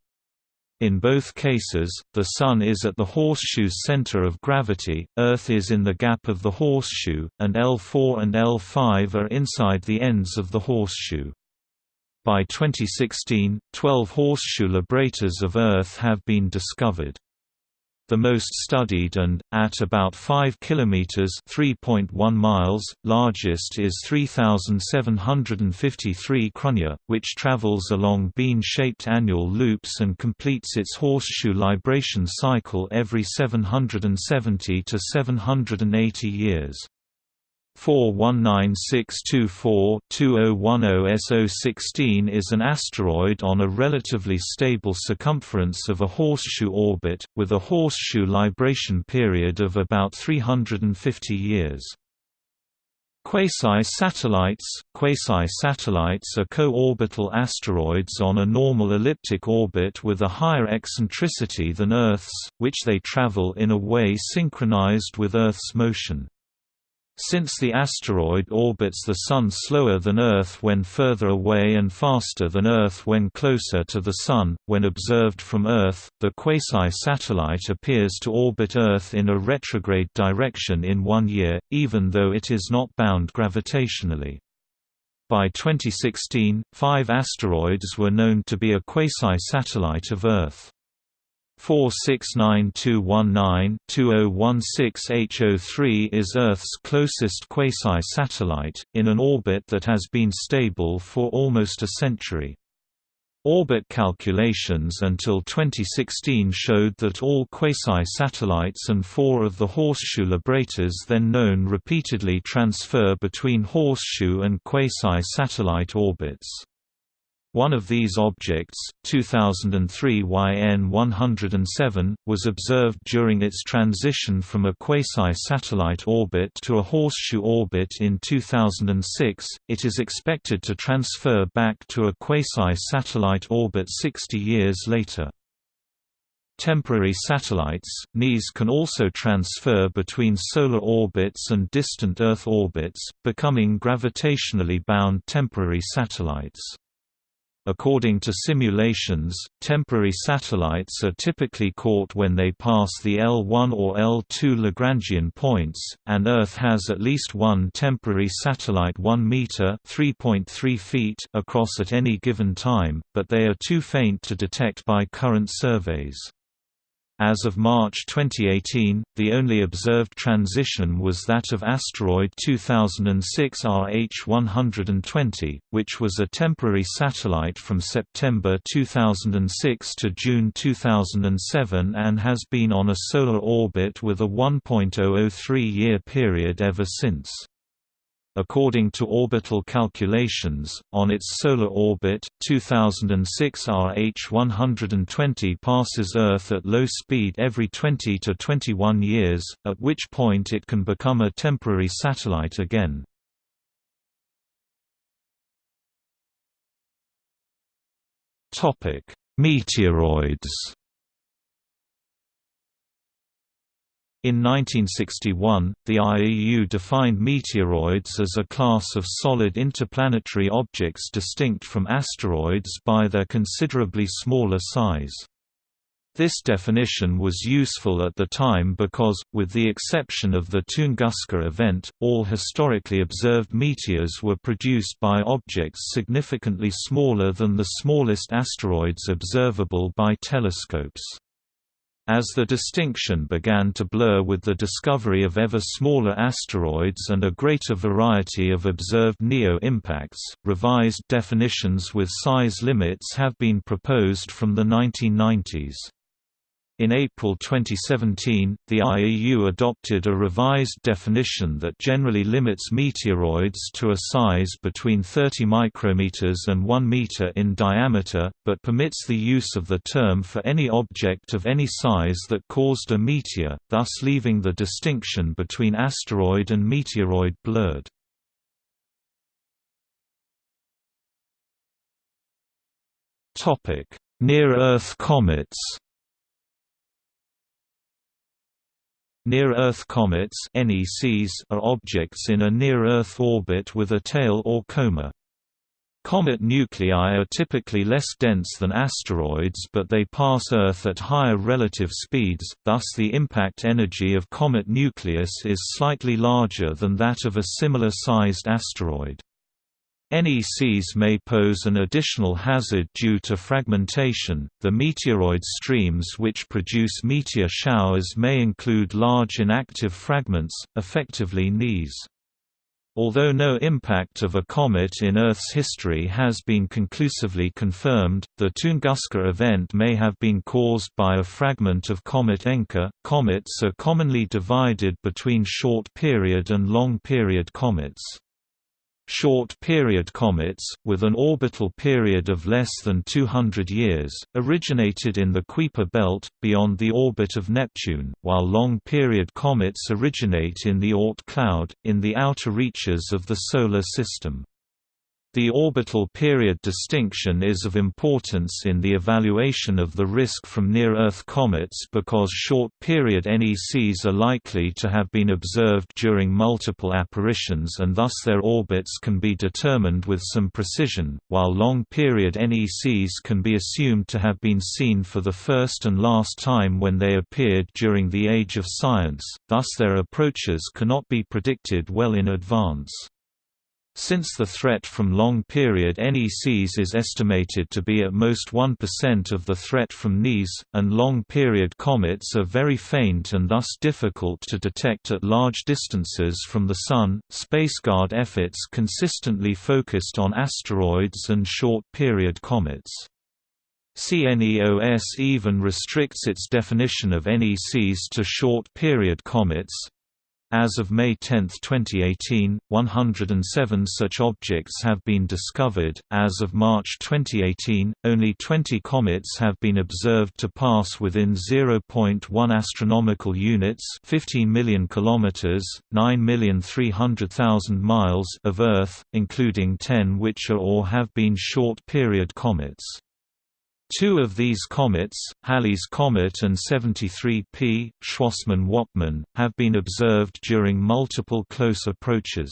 In both cases, the Sun is at the horseshoe's center of gravity, Earth is in the gap of the horseshoe, and L4 and L5 are inside the ends of the horseshoe. By 2016, 12 horseshoe librators of Earth have been discovered. The most studied and, at about 5 km (3.1 miles), largest is 3753 Cruithne, which travels along bean-shaped annual loops and completes its horseshoe libration cycle every 770 to 780 years. 419624-2010 is an asteroid on a relatively stable circumference of a horseshoe orbit, with a horseshoe libration period of about 350 years. Quasi-satellites Quasi-satellites are co-orbital asteroids on a normal elliptic orbit with a higher eccentricity than Earth's, which they travel in a way synchronized with Earth's motion. Since the asteroid orbits the Sun slower than Earth when further away and faster than Earth when closer to the Sun, when observed from Earth, the quasi-satellite appears to orbit Earth in a retrograde direction in one year, even though it is not bound gravitationally. By 2016, five asteroids were known to be a quasi-satellite of Earth. 469219-2016H03 is Earth's closest quasi-satellite, in an orbit that has been stable for almost a century. Orbit calculations until 2016 showed that all quasi-satellites and four of the horseshoe librators then known repeatedly transfer between horseshoe and quasi-satellite orbits. One of these objects, 2003 YN-107, was observed during its transition from a quasi-satellite orbit to a horseshoe orbit in 2006. It is expected to transfer back to a quasi-satellite orbit 60 years later. Temporary satellites, NEAs can also transfer between solar orbits and distant Earth orbits, becoming gravitationally bound temporary satellites. According to simulations, temporary satellites are typically caught when they pass the L1 or L2 Lagrangian points, and Earth has at least one temporary satellite 1 meter (3.3 feet) across at any given time, but they are too faint to detect by current surveys. As of March 2018, the only observed transition was that of asteroid 2006 RH120, which was a temporary satellite from September 2006 to June 2007 and has been on a solar orbit with a 1.003-year period ever since. According to orbital calculations, on its solar orbit, 2006 RH120 passes Earth at low speed every 20 to 21 years, at which point it can become a temporary satellite again. Meteoroids In 1961, the IAU defined meteoroids as a class of solid interplanetary objects distinct from asteroids by their considerably smaller size. This definition was useful at the time because, with the exception of the Tunguska event, all historically observed meteors were produced by objects significantly smaller than the smallest asteroids observable by telescopes. As the distinction began to blur with the discovery of ever smaller asteroids and a greater variety of observed NEO impacts, revised definitions with size limits have been proposed from the 1990s. In April 2017, the IAU adopted a revised definition that generally limits meteoroids to a size between 30 micrometers and 1 meter in diameter, but permits the use of the term for any object of any size that caused a meteor, thus leaving the distinction between asteroid and meteoroid blurred. Near-Earth comets Near-Earth comets (NECs) are objects in a near-Earth orbit with a tail or coma. Comet nuclei are typically less dense than asteroids but they pass Earth at higher relative speeds, thus the impact energy of comet nucleus is slightly larger than that of a similar-sized asteroid. NECs may pose an additional hazard due to fragmentation. The meteoroid streams which produce meteor showers may include large inactive fragments, effectively NEAs. Although no impact of a comet in Earth's history has been conclusively confirmed, the Tunguska event may have been caused by a fragment of comet Encke. Comets are commonly divided between short-period and long-period comets. Short-period comets, with an orbital period of less than 200 years, originated in the Kuiper belt, beyond the orbit of Neptune, while long-period comets originate in the Oort cloud, in the outer reaches of the Solar System. The orbital period distinction is of importance in the evaluation of the risk from near-Earth comets because short-period NECs are likely to have been observed during multiple apparitions and thus their orbits can be determined with some precision, while long-period NECs can be assumed to have been seen for the first and last time when they appeared during the Age of Science, thus their approaches cannot be predicted well in advance. Since the threat from long-period NECs is estimated to be at most 1% of the threat from NEAs, and long-period comets are very faint and thus difficult to detect at large distances from the Sun, spaceguard efforts consistently focused on asteroids and short-period comets. CNEOS even restricts its definition of NECs to short-period comets, as of May 10, 2018, 107 such objects have been discovered. As of March 2018, only 20 comets have been observed to pass within 0.1 astronomical units, 15 million kilometers, 9,300,000 miles of Earth, including 10 which are or have been short-period comets. Two of these comets, Halley's Comet and 73P, Schwassmann-Wachmann, have been observed during multiple close approaches.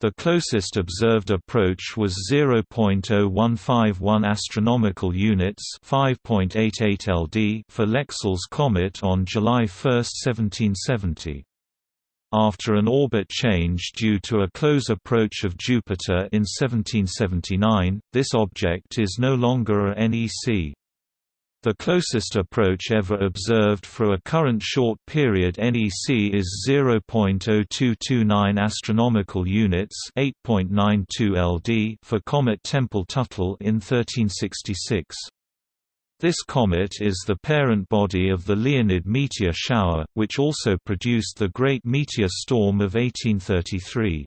The closest observed approach was 0.0151 astronomical units, 5.88 LD for Lexell's comet on July 1, 1770. After an orbit change due to a close approach of Jupiter in 1779, this object is no longer a NEC. The closest approach ever observed for a current short period NEC is 0.0229 astronomical units, 8.92 LD for comet Tempel-Tuttle in 1366. This comet is the parent body of the Leonid meteor shower, which also produced the Great Meteor Storm of 1833.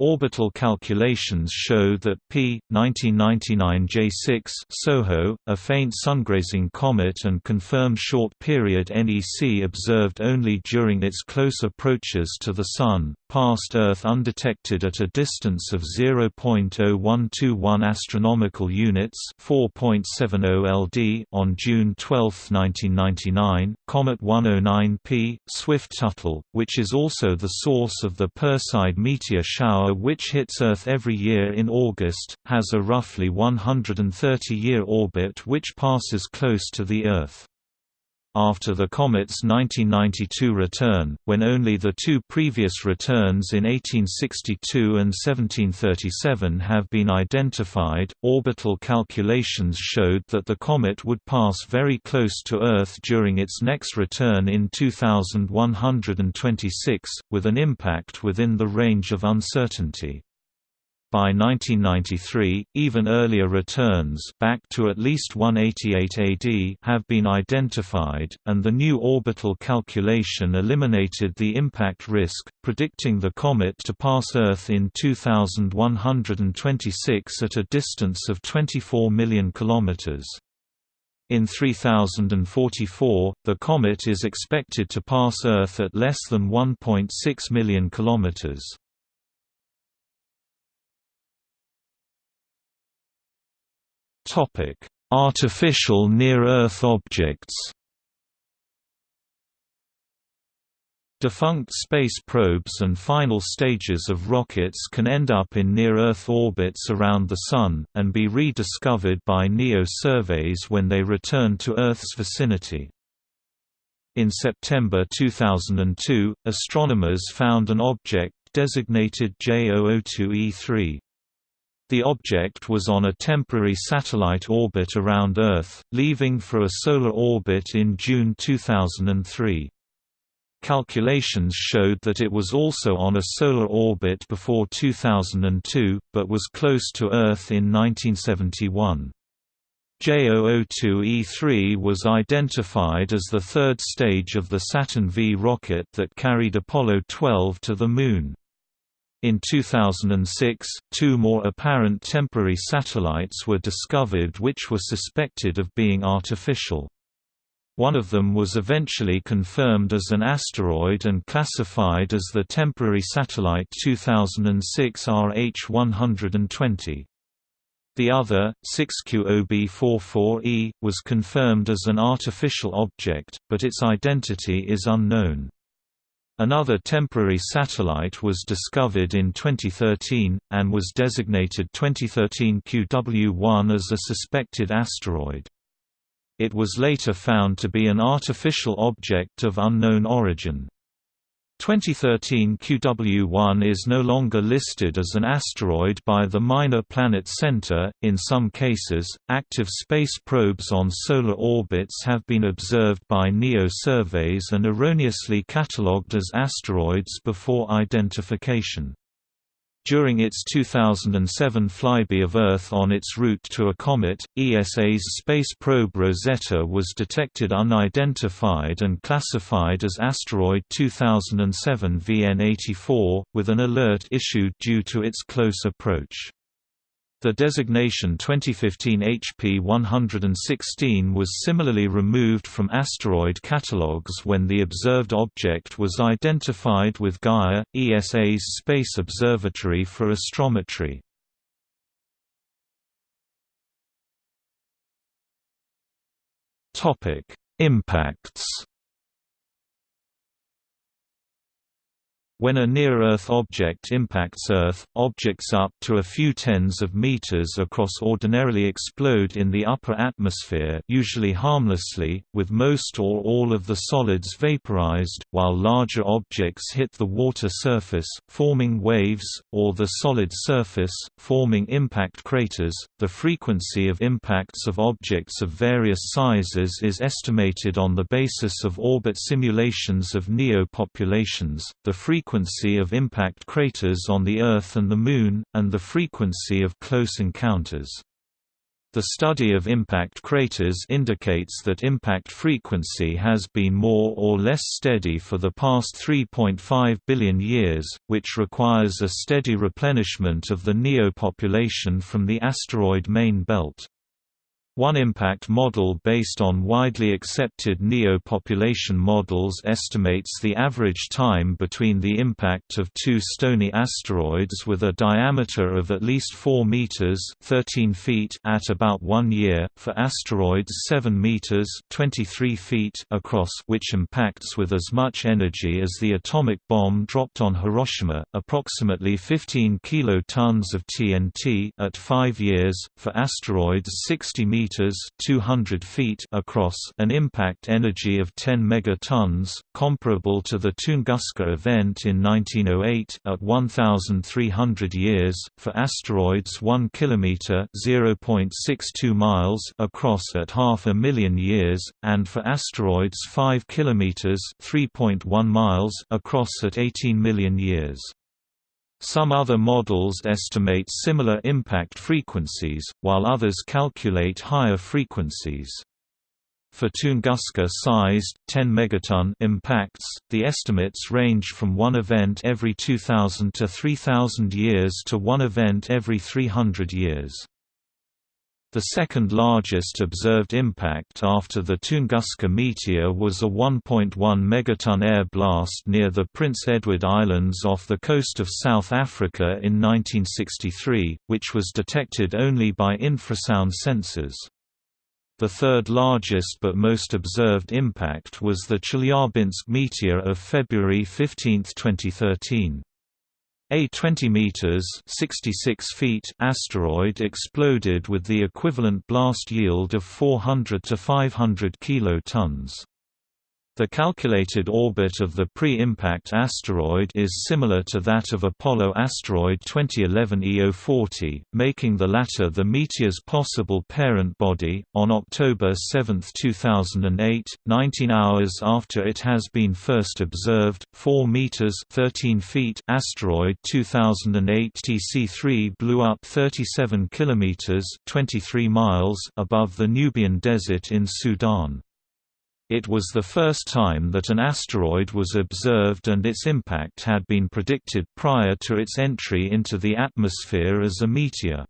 Orbital calculations show that P 1999 J6 SOHO, a faint sungrazing comet and confirmed short-period NEC observed only during its close approaches to the Sun, passed Earth undetected at a distance of 0.0121 astronomical units, 4.70 LD on June 12, 1999. Comet 109P Swift-Tuttle, which is also the source of the Perseid meteor shower which hits Earth every year in August, has a roughly 130-year orbit which passes close to the Earth. After the comet's 1992 return, when only the two previous returns in 1862 and 1737 have been identified, orbital calculations showed that the comet would pass very close to Earth during its next return in 2126, with an impact within the range of uncertainty. By 1993, even earlier returns back to at least 188 AD have been identified, and the new orbital calculation eliminated the impact risk, predicting the comet to pass Earth in 2126 at a distance of 24 million kilometers. In 3044, the comet is expected to pass Earth at less than 1.6 million kilometers. Topic: Artificial near-Earth objects. Defunct space probes and final stages of rockets can end up in near-Earth orbits around the Sun, and be rediscovered by NEO surveys when they return to Earth's vicinity. In September 2002, astronomers found an object designated J002E3. The object was on a temporary satellite orbit around Earth, leaving for a solar orbit in June 2003. Calculations showed that it was also on a solar orbit before 2002, but was close to Earth in 1971. J002E3 was identified as the third stage of the Saturn V rocket that carried Apollo 12 to the Moon. In 2006, two more apparent temporary satellites were discovered which were suspected of being artificial. One of them was eventually confirmed as an asteroid and classified as the temporary satellite 2006 RH120. The other, 6QOB44E, was confirmed as an artificial object, but its identity is unknown. Another temporary satellite was discovered in 2013, and was designated 2013 QW1 as a suspected asteroid. It was later found to be an artificial object of unknown origin. 2013 QW1 is no longer listed as an asteroid by the Minor Planet Center. In some cases, active space probes on solar orbits have been observed by NEO surveys and erroneously catalogued as asteroids before identification. During its 2007 flyby of Earth on its route to a comet, ESA's space probe Rosetta was detected unidentified and classified as asteroid 2007 VN84, with an alert issued due to its close approach. The designation 2015 HP 116 was similarly removed from asteroid catalogues when the observed object was identified with Gaia, ESA's Space Observatory for Astrometry. Impacts When a near-Earth object impacts Earth, objects up to a few tens of meters across ordinarily explode in the upper atmosphere usually harmlessly, with most or all of the solids vaporized, while larger objects hit the water surface, forming waves, or the solid surface, forming impact craters. The frequency of impacts of objects of various sizes is estimated on the basis of orbit simulations of NEO populations. The frequency of impact craters on the Earth and the Moon, and the frequency of close encounters. The study of impact craters indicates that impact frequency has been more or less steady for the past 3.5 billion years, which requires a steady replenishment of the NEO population from the asteroid main belt. One impact model based on widely accepted NEO-population models estimates the average time between the impact of two stony asteroids with a diameter of at least 4 meters (13 feet) at about 1 year, for asteroids 7 meters (23 feet) across which impacts with as much energy as the atomic bomb dropped on Hiroshima, approximately 15 kilotons of TNT at 5 years, for asteroids 60 meters meters (200 feet) across, an impact energy of 10 megatons, comparable to the Tunguska event in 1908 at 1300 years, for asteroids 1 kilometer (0.62 miles) across at half a million years, and for asteroids 5 kilometers (3.1 miles) across at 18 million years. Some other models estimate similar impact frequencies, while others calculate higher frequencies. For Tunguska-sized 10 megaton impacts, the estimates range from one event every 2000 to 3000 years to one event every 300 years. The second largest observed impact after the Tunguska meteor was a 1.1 megaton air blast near the Prince Edward Islands off the coast of South Africa in 1963, which was detected only by infrasound sensors. The third largest but most observed impact was the Chelyabinsk meteor of February 15, 2013. A 20 meters (66 feet) asteroid exploded with the equivalent blast yield of 400 to 500 kilotons. The calculated orbit of the pre-impact asteroid is similar to that of Apollo asteroid 2011 EO40, making the latter the meteor's possible parent body. On October 7, 2008, 19 hours after it has been first observed, 4 meters (13 feet) asteroid 2008 TC3 blew up 37 kilometers (23 miles) above the Nubian Desert in Sudan. It was the first time that an asteroid was observed and its impact had been predicted prior to its entry into the atmosphere as a meteor.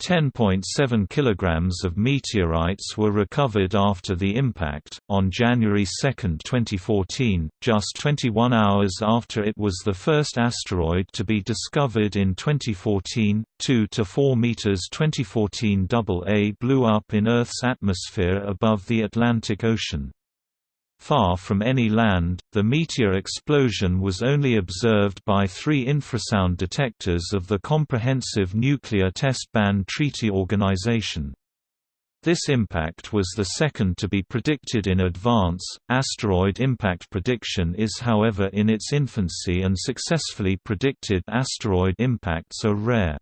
10.7 kilograms of meteorites were recovered after the impact, on January 2, 2014, just 21 hours after it was the first asteroid to be discovered in 2014. 2 to 4 meters 2014 AA blew up in Earth's atmosphere above the Atlantic Ocean. Far from any land, the meteor explosion was only observed by three infrasound detectors of the Comprehensive Nuclear Test Ban Treaty Organization. This impact was the second to be predicted in advance. Asteroid impact prediction is, however, in its infancy, and successfully predicted asteroid impacts are rare.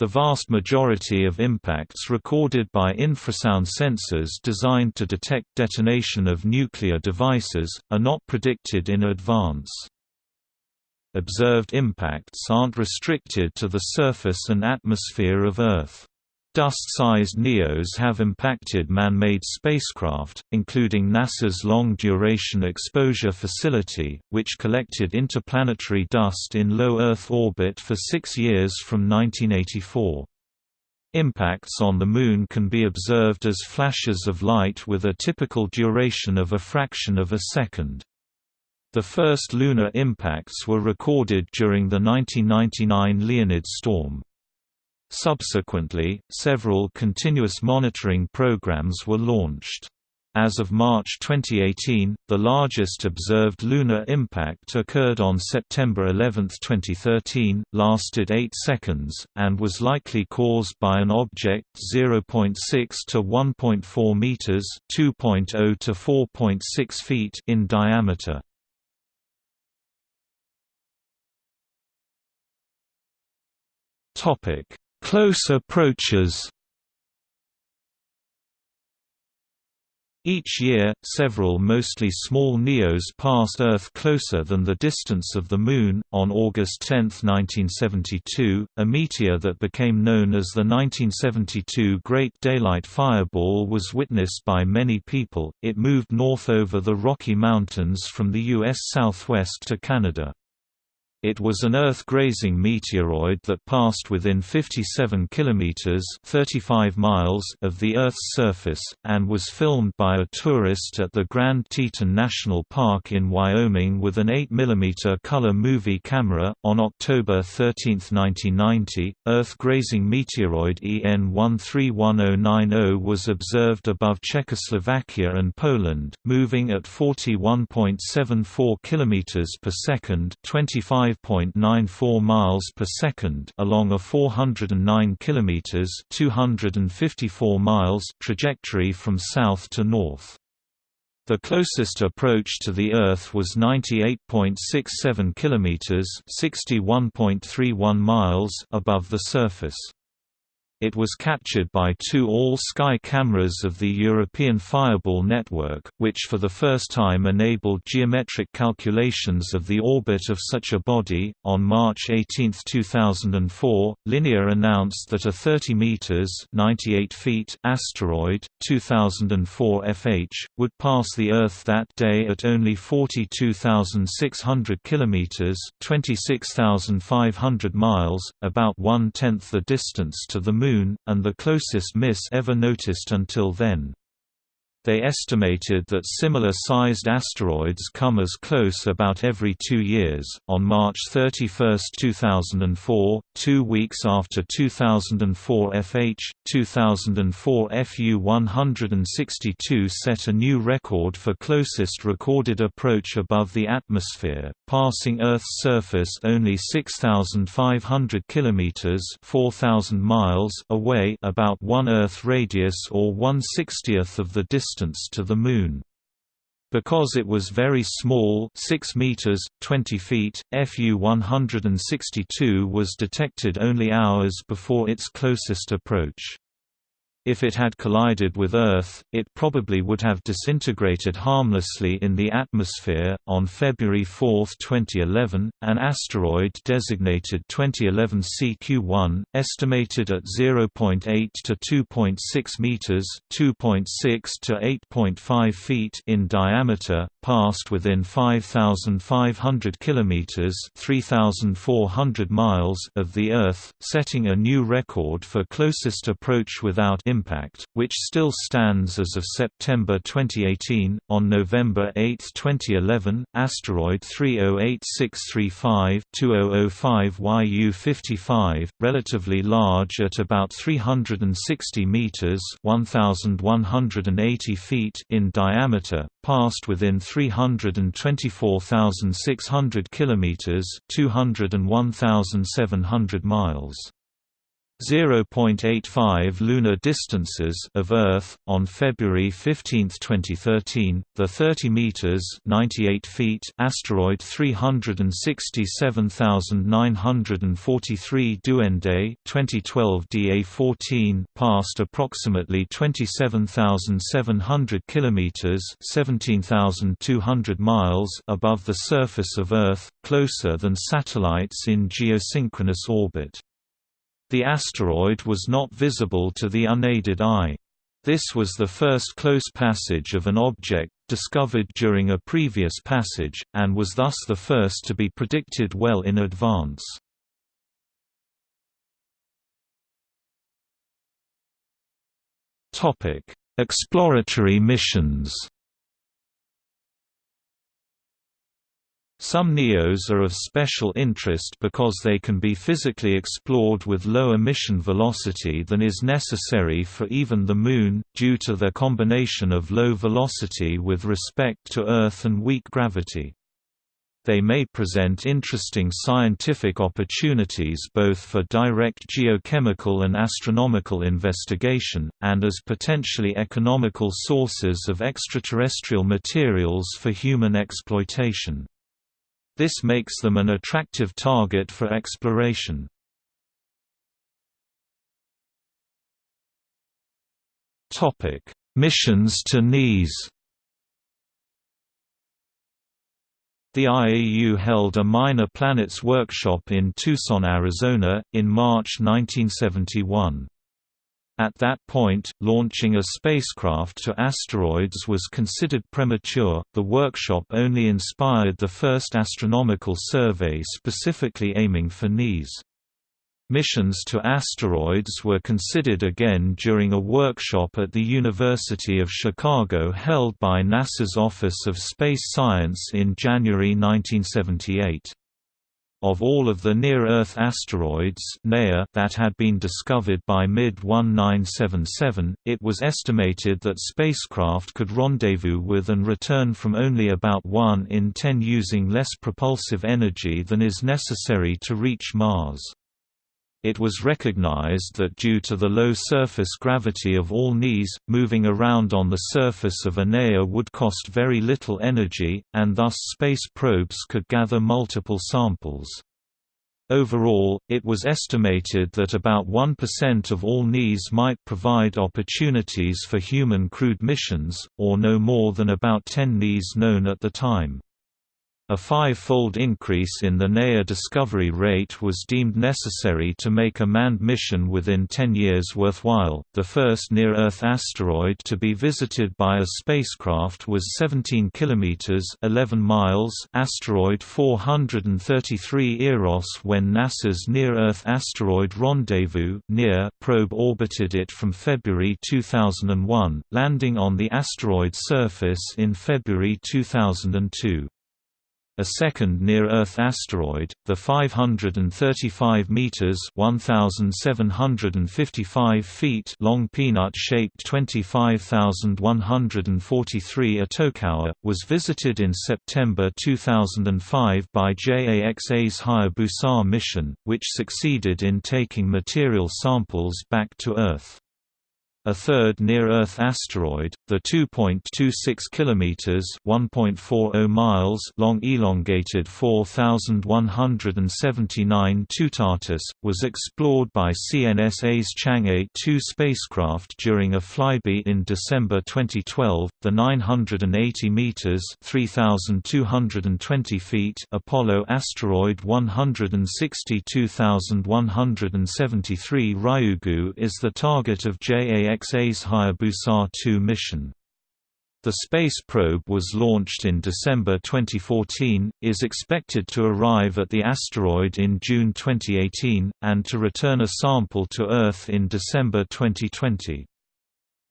The vast majority of impacts recorded by infrasound sensors designed to detect detonation of nuclear devices, are not predicted in advance. Observed impacts aren't restricted to the surface and atmosphere of Earth. Dust-sized NEOs have impacted man-made spacecraft, including NASA's Long-Duration Exposure Facility, which collected interplanetary dust in low Earth orbit for six years from 1984. Impacts on the Moon can be observed as flashes of light with a typical duration of a fraction of a second. The first lunar impacts were recorded during the 1999 Leonid storm. Subsequently, several continuous monitoring programs were launched. As of March 2018, the largest observed lunar impact occurred on September 11, 2013, lasted 8 seconds, and was likely caused by an object 0.6 to 1.4 meters (2.0 to 4.6 feet) in diameter. Topic: Close approaches Each year, several mostly small NEOs pass Earth closer than the distance of the Moon. On August 10, 1972, a meteor that became known as the 1972 Great Daylight Fireball was witnessed by many people. It moved north over the Rocky Mountains from the U.S. southwest to Canada. It was an Earth-grazing meteoroid that passed within 57 kilometers (35 miles) of the Earth's surface and was filmed by a tourist at the Grand Teton National Park in Wyoming with an 8 mm color movie camera. On October 13, 1990, Earth-grazing meteoroid EN 131090 was observed above Czechoslovakia and Poland, moving at 41.74 kilometers per second, 25 5.94 miles per second along a 409 kilometers (254 miles) trajectory from south to north. The closest approach to the Earth was 98.67 kilometers (61.31 miles) above the surface. It was captured by two all-sky cameras of the European Fireball network, which for the first time enabled geometric calculations of the orbit of such a body. On March 18, 2004, Linear announced that a 30 meters (98 feet) asteroid, 2004 FH, would pass the Earth that day at only 42,600 kilometers (26,500 miles), about one-tenth the distance to the Moon Moon, and the closest miss ever noticed until then. They estimated that similar sized asteroids come as close about every two years. On March 31, 2004, two weeks after 2004 FH, 2004 FU 162 set a new record for closest recorded approach above the atmosphere, passing Earth's surface only 6,500 kilometers (4,000 miles) away, about one Earth radius or one sixtieth of the distance distance to the Moon. Because it was very small 6 meters, 20 feet, FU-162 was detected only hours before its closest approach. If it had collided with Earth, it probably would have disintegrated harmlessly in the atmosphere. On February 4, 2011, an asteroid designated 2011 CQ1, estimated at 0.8 to 2.6 meters (2.6 to 8.5 feet) in diameter, passed within 5,500 kilometers (3,400 miles) of the Earth, setting a new record for closest approach without impact, which still stands as of September 2018. On November 8, 2011, asteroid 308635 2005 YU55, relatively large at about 360 meters (1180 feet) in diameter, passed within 324,600 kilometers (201,700 miles). 0.85 lunar distances of Earth on February 15, 2013. The 30 meters (98 feet) asteroid 367943 Duende 2012 DA14 passed approximately 27,700 kilometers (17,200 miles) above the surface of Earth, closer than satellites in geosynchronous orbit. The asteroid was not visible to the unaided eye. This was the first close passage of an object discovered during a previous passage, and was thus the first to be predicted well in advance. Exploratory missions Some NEOs are of special interest because they can be physically explored with lower mission velocity than is necessary for even the Moon, due to their combination of low velocity with respect to Earth and weak gravity. They may present interesting scientific opportunities both for direct geochemical and astronomical investigation, and as potentially economical sources of extraterrestrial materials for human exploitation. This makes them an attractive target for exploration. Missions to NEAs The IAU held a Minor Planets workshop in Tucson, Arizona, in March 1971. At that point, launching a spacecraft to asteroids was considered premature. The workshop only inspired the first astronomical survey specifically aiming for NEAs. Missions to asteroids were considered again during a workshop at the University of Chicago held by NASA's Office of Space Science in January 1978. Of all of the near-Earth asteroids that had been discovered by mid-1977, it was estimated that spacecraft could rendezvous with and return from only about 1 in 10 using less propulsive energy than is necessary to reach Mars. It was recognized that due to the low surface gravity of all NEAs, moving around on the surface of a NEA would cost very little energy, and thus space probes could gather multiple samples. Overall, it was estimated that about 1% of all NEAs might provide opportunities for human crewed missions, or no more than about 10 NEAs known at the time. A five-fold increase in the NEA discovery rate was deemed necessary to make a manned mission within 10 years worthwhile. The first near-Earth asteroid to be visited by a spacecraft was 17 kilometers (11 miles) asteroid 433 Eros when NASA's Near-Earth Asteroid Rendezvous (NEAR) probe orbited it from February 2001, landing on the asteroid surface in February 2002. A second near-Earth asteroid, the 535 meters (1755 feet) long peanut-shaped 25143 Itokawa, was visited in September 2005 by JAXA's Hayabusa mission, which succeeded in taking material samples back to Earth. A third near-Earth asteroid, the 2.26 km (1.40 miles) long elongated 4179 Toutatis, was explored by CNSA's Chang'e 2 spacecraft during a flyby in December 2012. The 980 meters (3220 feet) Apollo asteroid 162173 Ryugu is the target of JAX JAXA's Hayabusa 2 mission. The space probe was launched in December 2014, is expected to arrive at the asteroid in June 2018, and to return a sample to Earth in December 2020.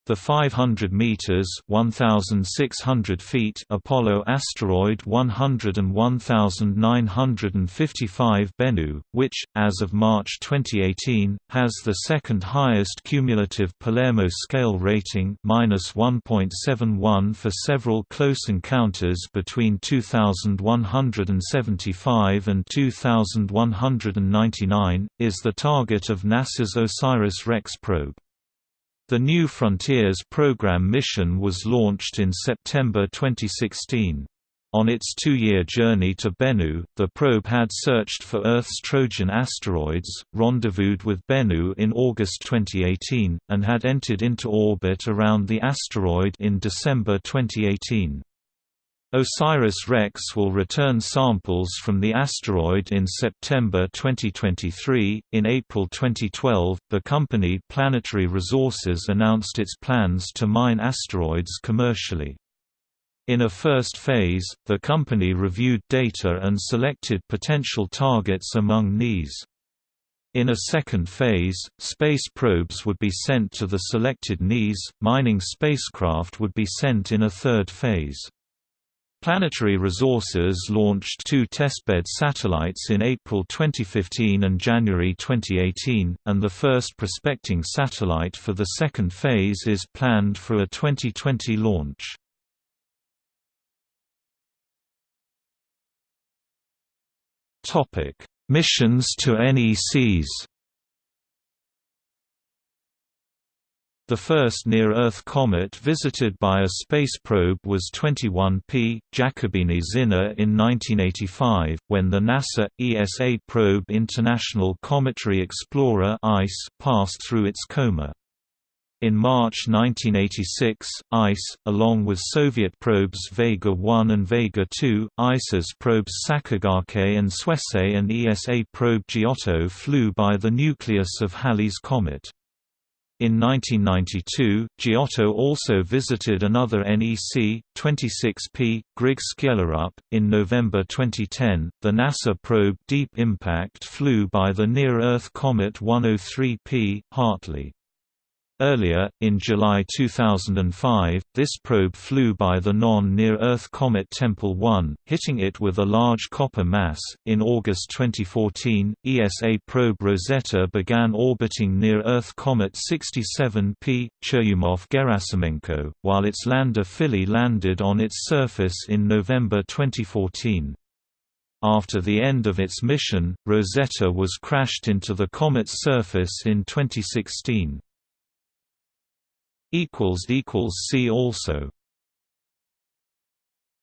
The 500 meters (1600 feet) Apollo asteroid 101955 Bennu, which as of March 2018 has the second highest cumulative Palermo scale rating (-1.71 for several close encounters between 2175 and 2199), is the target of NASA's OSIRIS-REx probe. The New Frontiers program mission was launched in September 2016. On its two-year journey to Bennu, the probe had searched for Earth's Trojan asteroids, rendezvoused with Bennu in August 2018, and had entered into orbit around the asteroid in December 2018. OSIRIS-REx will return samples from the asteroid in September 2023. In April 2012, the company Planetary Resources announced its plans to mine asteroids commercially. In a first phase, the company reviewed data and selected potential targets among NEAs. In a second phase, space probes would be sent to the selected NEAs, mining spacecraft would be sent in a third phase. Planetary Resources launched two testbed satellites in April 2015 and January 2018, and the first prospecting satellite for the second phase is planned for a 2020 launch. Missions to NECs The first near-Earth comet visited by a space probe was 21P, Giacobini-Zinner in 1985, when the NASA, ESA probe International Cometary Explorer (ICE) passed through its coma. In March 1986, ICE, along with Soviet probes Vega 1 and Vega 2, ISAS probes Sakigake and Suisei and ESA probe Giotto flew by the nucleus of Halley's Comet. In 1992, Giotto also visited another NEC, 26P, Griggs Skjellerup. In November 2010, the NASA probe Deep Impact flew by the near Earth comet 103P, Hartley. Earlier, in July 2005, this probe flew by the non-near-Earth comet Tempel 1, hitting it with a large copper mass. In August 2014, ESA probe Rosetta began orbiting near-Earth comet 67P Churyumov-Gerasimenko, while its lander Philae landed on its surface in November 2014. After the end of its mission, Rosetta was crashed into the comet's surface in 2016. See also